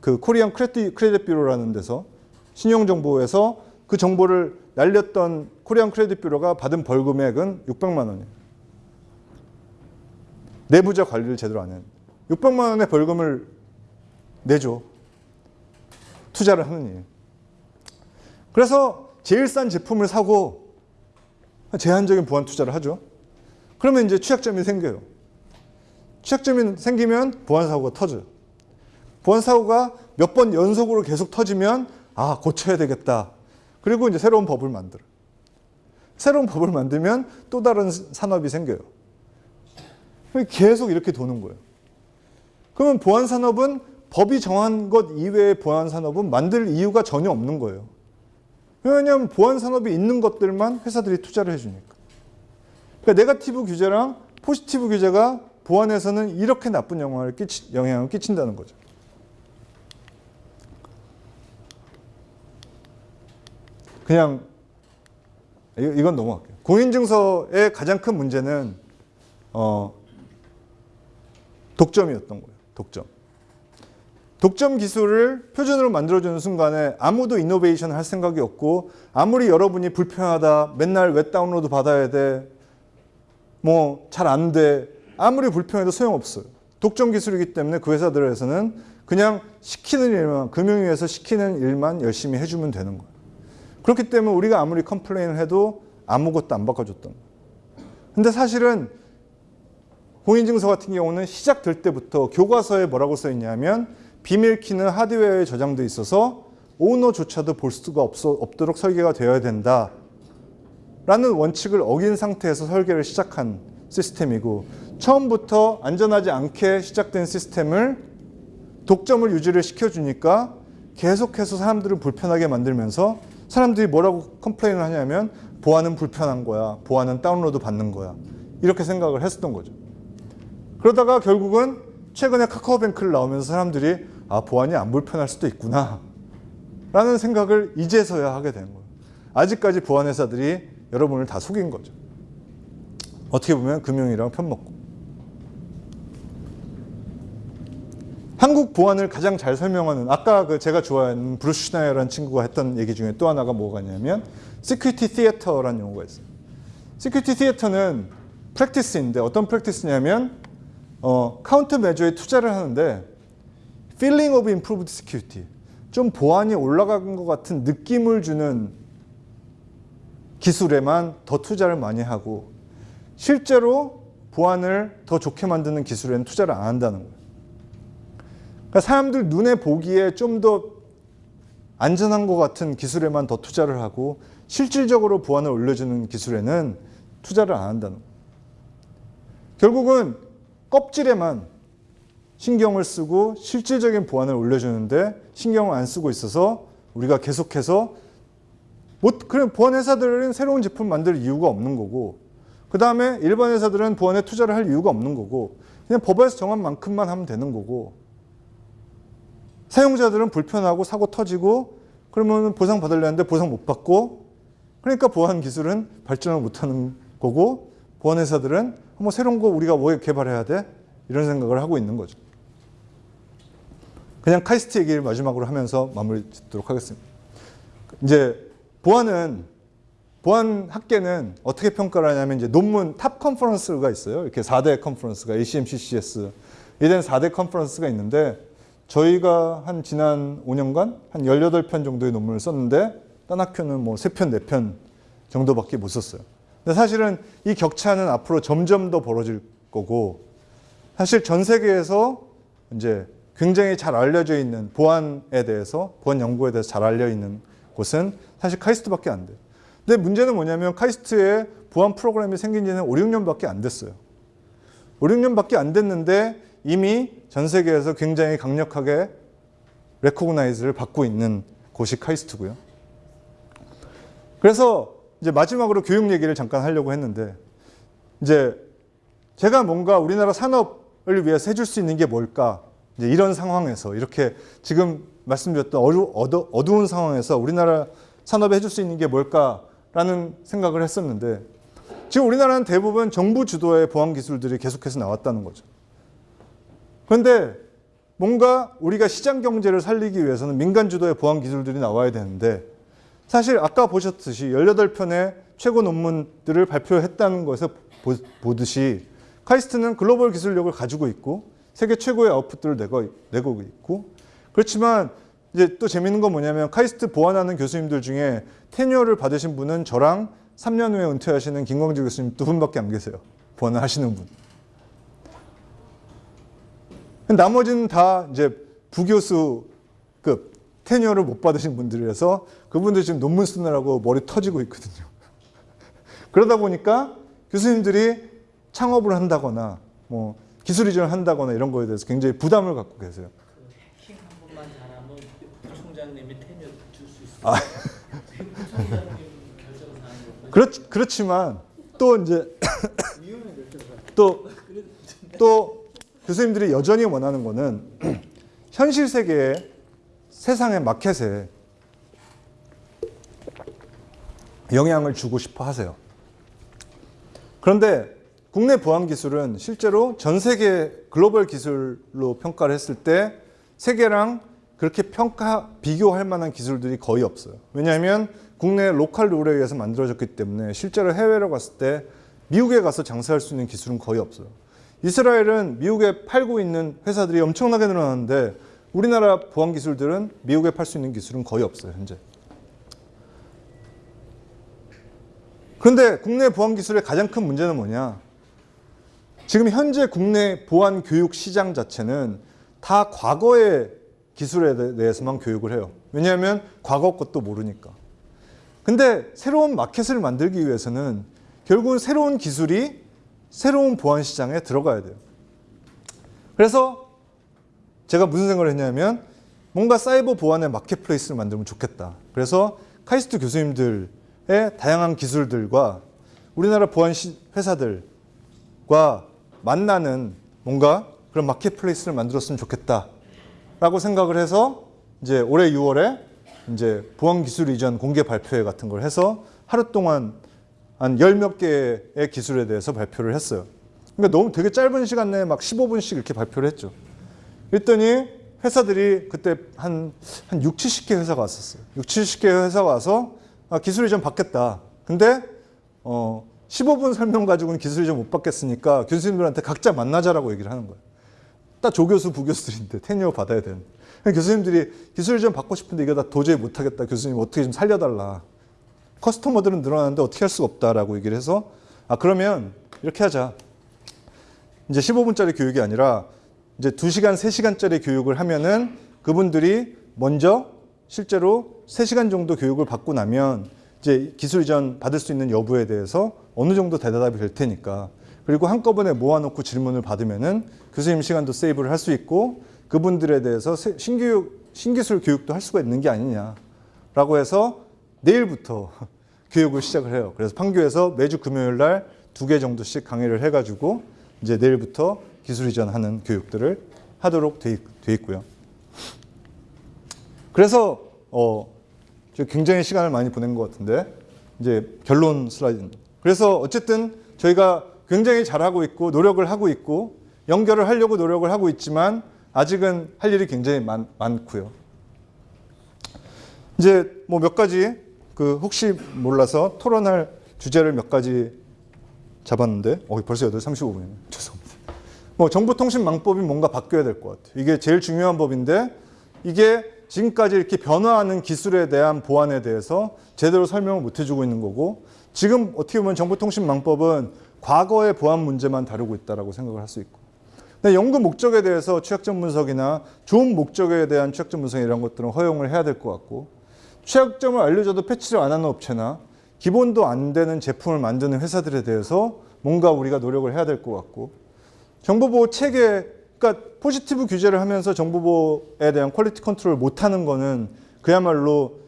그 Korean Credit, Credit Bureau라는 데서 신용정보에서 그 정보를 날렸던 코리안 크레딧 뷰로가 받은 벌금액은 600만 원이에요. 내부자 관리를 제대로 안 해요. 600만 원의 벌금을 내죠. 투자를 하는 일. 그래서 제일 싼 제품을 사고 제한적인 보안 투자를 하죠. 그러면 이제 취약점이 생겨요. 취약점이 생기면 보안 사고가 터져요. 보안 사고가 몇 번 연속으로 계속 터지면 아 고쳐야 되겠다. 그리고 이제 새로운 법을 만들어. 새로운 법을 만들면 또 다른 산업이 생겨요. 계속 이렇게 도는 거예요. 그러면 보안 산업은 법이 정한 것 이외의 보안 산업은 만들 이유가 전혀 없는 거예요. 왜냐하면 보안 산업이 있는 것들만 회사들이 투자를 해주니까. 그러니까 네가티브 규제랑 포지티브 규제가 보안에서는 이렇게 나쁜 영향을, 끼치, 영향을 끼친다는 거죠. 그냥 이건 넘어갈게요. 공인증서의 가장 큰 문제는 어, 독점이었던 거예요. 독점. 독점 기술을 표준으로 만들어주는 순간에 아무도 innovation을 할 생각이 없고 아무리 여러분이 불편하다 맨날 웹 다운로드 받아야 돼 뭐 잘 안 돼 아무리 불편해도 소용없어요. 독점 기술이기 때문에 그 회사들에서는 그냥 시키는 일만 금융위에서 시키는 일만 열심히 해주면 되는 거예요. 그렇기 때문에 우리가 아무리 컴플레인을 해도 아무것도 안 바꿔줬던. 근데 사실은 공인증서 같은 경우는 시작될 때부터 교과서에 뭐라고 써 있냐면 비밀키는 하드웨어에 저장돼 있어서 오너조차도 볼 수가 없어, 없도록 설계가 되어야 된다. 라는 원칙을 어긴 상태에서 설계를 시작한 시스템이고 처음부터 안전하지 않게 시작된 시스템을 독점을 유지를 시켜주니까 계속해서 사람들을 불편하게 만들면서 사람들이 뭐라고 complain을 하냐면 보안은 불편한 거야. 보안은 다운로드 받는 거야. 이렇게 생각을 했었던 거죠. 그러다가 결국은 최근에 카카오뱅크를 나오면서 사람들이 아 보안이 안 불편할 수도 있구나 라는 생각을 이제서야 하게 된 거예요. 아직까지 보안 회사들이 여러분을 다 속인 거죠. 어떻게 보면 금융이랑 편먹고. 한국 보안을 가장 잘 설명하는 아까 그 제가 좋아하는 브루스 슈나이어라는 친구가 했던 얘기 중에 또 하나가 뭐가냐면 security theater라는 용어가 있어요. security theater는 practice인데 어떤 practice냐면 어, countermeasure에 투자를 하는데 feeling of improved security 좀 보안이 올라간 것 같은 느낌을 주는 기술에만 더 투자를 많이 하고 실제로 보안을 더 좋게 만드는 기술에는 투자를 안 한다는 거예요. 그러니까 사람들 눈에 보기에 좀 더 안전한 것 같은 기술에만 더 투자를 하고 실질적으로 보안을 올려주는 기술에는 투자를 안 한다는 거예요. 결국은 껍질에만 신경을 쓰고 실질적인 보안을 올려주는데 신경을 안 쓰고 있어서 우리가 계속해서 못 그냥 보안 회사들은 새로운 제품 만들 이유가 없는 거고 그 다음에 일반 회사들은 보안에 투자를 할 이유가 없는 거고 그냥 법에서 정한 만큼만 하면 되는 거고 사용자들은 불편하고 사고 터지고 그러면 보상 받으려는데 보상 못 받고 그러니까 보안 기술은 발전을 못하는 거고 보안 회사들은 뭐 새로운 거 우리가 뭐 개발해야 돼 이런 생각을 하고 있는 거죠. 그냥 카이스트 얘기를 마지막으로 하면서 마무리 짓도록 하겠습니다. 이제 보안은 보안 학계는 어떻게 평가를 하냐면 이제 논문 top conference가 있어요. 이렇게 4대 컨퍼런스가 ACM/CCS 이런 4대 컨퍼런스가 있는데 저희가 한 지난 5년간 한 18편 정도의 논문을 썼는데 딴 학교는 뭐 3편, 4편 정도밖에 못 썼어요. 근데 사실은 이 격차는 앞으로 점점 더 벌어질 거고 사실 전 세계에서 이제 굉장히 잘 알려져 있는 보안에 대해서 보안 연구에 대해서 잘 알려 있는 곳은 사실 카이스트밖에 안 돼요. 근데 문제는 뭐냐면 카이스트에 보안 프로그램이 생긴 지는 5, 6년밖에 안 됐어요. 5, 6년밖에 안 됐는데 이미 전 세계에서 굉장히 강력하게 레코그나이즈를 받고 있는 곳이 카이스트고요. 그래서 이제 마지막으로 교육 얘기를 잠깐 하려고 했는데 이제 제가 뭔가 우리나라 산업을 위해서 해줄 수 있는 게 뭘까? 이제 이런 상황에서 이렇게 지금 말씀드렸던 어두, 어두, 어두운 상황에서 우리나라 산업에 해줄 수 있는 게 뭘까라는 생각을 했었는데 지금 우리나라는 대부분 정부 주도의 보안 기술들이 계속해서 나왔다는 거죠. 그런데 뭔가 우리가 시장 경제를 살리기 위해서는 민간 주도의 보안 기술들이 나와야 되는데 사실 아까 보셨듯이 18편의 최고 논문들을 발표했다는 보- 보듯이 카이스트는 글로벌 기술력을 가지고 있고 세계 최고의 아웃풋들을 내고, 있고 그렇지만 이제 또 재밌는 건 뭐냐면 카이스트 보안하는 교수님들 중에 테뉴어를 받으신 분은 저랑 3년 후에 은퇴하시는 김광재 교수님 두 분밖에 안 계세요. 보안을 하시는 분. 나머지는 다 이제 부교수급 테뉴어를 못 받으신 분들이라서 그분들 지금 논문 쓰느라고 머리 터지고 있거든요. 그러다 보니까 교수님들이 창업을 한다거나 뭐 기술 이전을 한다거나 이런 거에 대해서 굉장히 부담을 갖고 계세요. 그 해킹 한 번만 잘하면 부총장님이 테뉴 줄수 있어요. 아. 그렇, 그렇지만 또 이제 또, 또 교수님들이 여전히 원하는 거는 현실 세계의 세상의 마켓에 영향을 주고 싶어 하세요. 그런데 국내 보안 기술은 실제로 전 세계 글로벌 기술로 평가를 했을 때 세계랑 그렇게 평가 비교할 만한 기술들이 거의 없어요. 왜냐하면 국내 로컬 룰에 의해서 만들어졌기 때문에 실제로 해외로 갔을 때 미국에 가서 장사할 수 있는 기술은 거의 없어요. 이스라엘은 미국에 팔고 있는 회사들이 엄청나게 늘어나는데 우리나라 보안 기술들은 미국에 팔 수 있는 기술은 거의 없어요, 현재. 그런데 국내 보안 기술의 가장 큰 문제는 뭐냐? 지금 현재 국내 보안 교육 시장 자체는 다 과거의 기술에 대해서만 교육을 해요. 왜냐하면 과거 것도 모르니까. 근데 새로운 마켓을 만들기 위해서는 결국은 새로운 기술이 새로운 보안 시장에 들어가야 돼요. 그래서 제가 무슨 생각을 했냐면 뭔가 사이버 보안의 마켓플레이스를 만들면 좋겠다. 그래서 카이스트 교수님들의 다양한 기술들과 우리나라 보안 시- 회사들과 만나는 뭔가 그런 마켓플레이스를 만들었으면 좋겠다 라고 생각을 해서 이제 올해 6월에 이제 보안 기술 이전 공개 발표회 같은 걸 해서 하루 동안 한 열 몇 개의 기술에 대해서 발표를 했어요. 그러니까 너무 되게 짧은 시간 내에 막 15분씩 이렇게 발표를 했죠. 그랬더니 회사들이 그때 한, 한 6, 70개 회사가 왔었어요. 6, 70개 회사가 와서 아, 기술 이전 받겠다. 근데 어, 15분 설명 가지고는 기술 이전 못 받겠으니까 교수님들한테 각자 만나자라고 얘기를 하는 거예요. 딱 조교수, 부교수들인데 테뉴어 받아야 되는데. 교수님들이 기술 이전 받고 싶은데 이거 다 도저히 못 하겠다. 교수님 어떻게 좀 살려달라. 커스터머들은 늘어나는데 어떻게 할 수가 없다라고 얘기를 해서 아 그러면 이렇게 하자. 이제 15분짜리 교육이 아니라 이제 2시간, 3시간짜리 교육을 하면은 그분들이 먼저 실제로 3시간 정도 교육을 받고 나면 이제 기술 이전 받을 수 있는 여부에 대해서 어느 정도 대답이 될 테니까 그리고 한꺼번에 모아놓고 질문을 받으면은 교수님 시간도 세이브를 할 수 있고 그분들에 대해서 새- 신규 신기술 교육도 할 수가 있는 게 아니냐라고 해서 내일부터 교육을 시작을 해요. 그래서 판교에서 매주 금요일 날 두 개 정도씩 강의를 해가지고 이제 내일부터 기술 이전하는 교육들을 하도록 돼, 있, 돼 있고요. 그래서 어, 저 굉장히 시간을 많이 보낸 것 같은데 이제 결론 슬라이드입니다. 그래서 어쨌든 저희가 굉장히 잘하고 있고 노력을 하고 있고 연결을 하려고 노력을 하고 있지만 아직은 할 일이 굉장히 많, 많고요. 이제 뭐 몇 가지 그 혹시 몰라서 토론할 주제를 몇 가지 잡았는데 어 벌써 8시 35분이네. 죄송합니다. 뭐 정보통신망법이 뭔가 바뀌어야 될 것 같아요. 이게 제일 중요한 법인데 이게 지금까지 이렇게 변화하는 기술에 대한 보안에 대해서 제대로 설명을 못 해주고 있는 거고 지금 어떻게 보면 정보통신망법은 과거의 보안 문제만 다루고 있다라고 생각을 할 수 있고 연구 목적에 대해서 취약점 분석이나 좋은 목적에 대한 취약점 분석 이런 것들은 허용을 해야 될 것 같고 취약점을 알려줘도 패치를 안 하는 업체나 기본도 안 되는 제품을 만드는 회사들에 대해서 뭔가 우리가 노력을 해야 될 것 같고 정보보호 체계, 그러니까 포지티브 규제를 하면서 정보보호에 대한 quality control을 못하는 거는 그야말로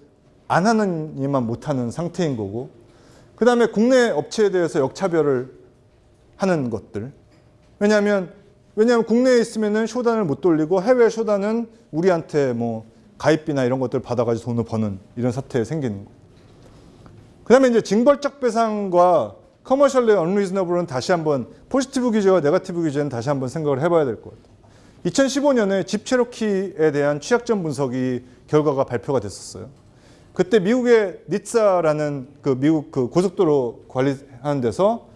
안 하는 이만 못하는 상태인 거고 그 다음에 국내 업체에 대해서 역차별을 하는 것들. 왜냐하면 왜냐하면 국내에 있으면은 쇼단을 못 돌리고 해외 쇼단은 우리한테 뭐 가입비나 이런 것들 받아가지고 돈을 버는 이런 사태 생기는 거. 그다음에 이제 징벌적 배상과 commercially unreasonable은 다시 한번 포지티브 규제와 네거티브 규제는 다시 한번 생각을 해봐야 될 것 같아요. 2015년에 Jeep Cherokee에 대한 취약점 분석이 결과가 발표가 됐었어요. 그때 미국의 NHTSA라는 그 미국 그 고속도로 관리하는 데서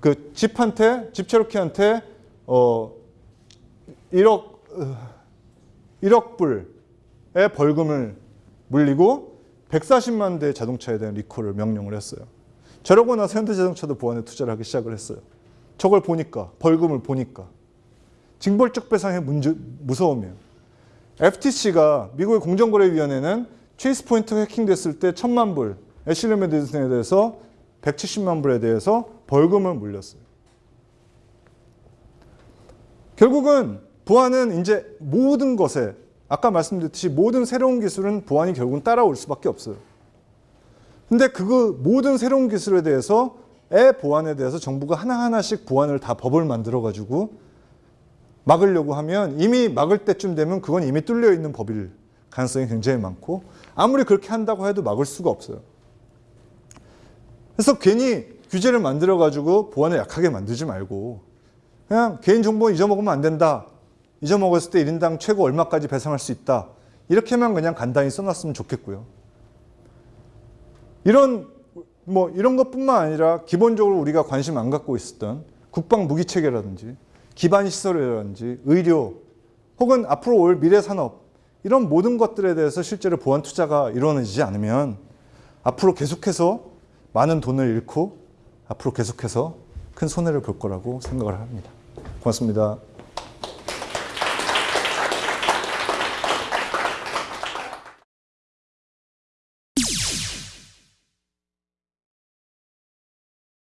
그 Jeep한테 Jeep Cherokee한테 어 1억 1억 불의 벌금을 물리고 140만 대 자동차에 대한 리콜을 명령을 했어요. 저러고 나서 현대자동차도 보안에 투자를 하기 시작을 했어요. 저걸 보니까 벌금을 보니까 징벌적 배상의 문제 무서움이에요. FTC가 미국의 공정거래위원회는 체이스 포인트 해킹됐을 때 천만 불, 애슐리 메디슨에 대해서 170만 불에 대해서 벌금을 물렸어요. 결국은 보안은 이제 모든 것에 아까 말씀드렸듯이 모든 새로운 기술은 보안이 결국은 따라올 수밖에 없어요. 근데 그 모든 새로운 기술에 대해서 의 보안에 대해서 정부가 하나하나씩 보안을 다 법을 만들어 가지고 막으려고 하면 이미 막을 때쯤 되면 그건 이미 뚫려 있는 법일 가능성이 굉장히 많고 아무리 그렇게 한다고 해도 막을 수가 없어요. 그래서 괜히 규제를 만들어 가지고 보안을 약하게 만들지 말고 그냥 개인정보 잊어먹으면 안 된다. 잊어먹었을 때 1인당 최고 얼마까지 배상할 수 있다. 이렇게만 그냥 간단히 써놨으면 좋겠고요. 이런 뭐 이런 것뿐만 아니라 기본적으로 우리가 관심 안 갖고 있었던 국방 무기 체계라든지 기반 시설이라든지 의료 혹은 앞으로 올 미래 산업 이런 모든 것들에 대해서 실제로 보안 투자가 이루어지지 않으면 앞으로 계속해서 많은 돈을 잃고 앞으로 계속해서 큰 손해를 볼 거라고 생각을 합니다. 고맙습니다.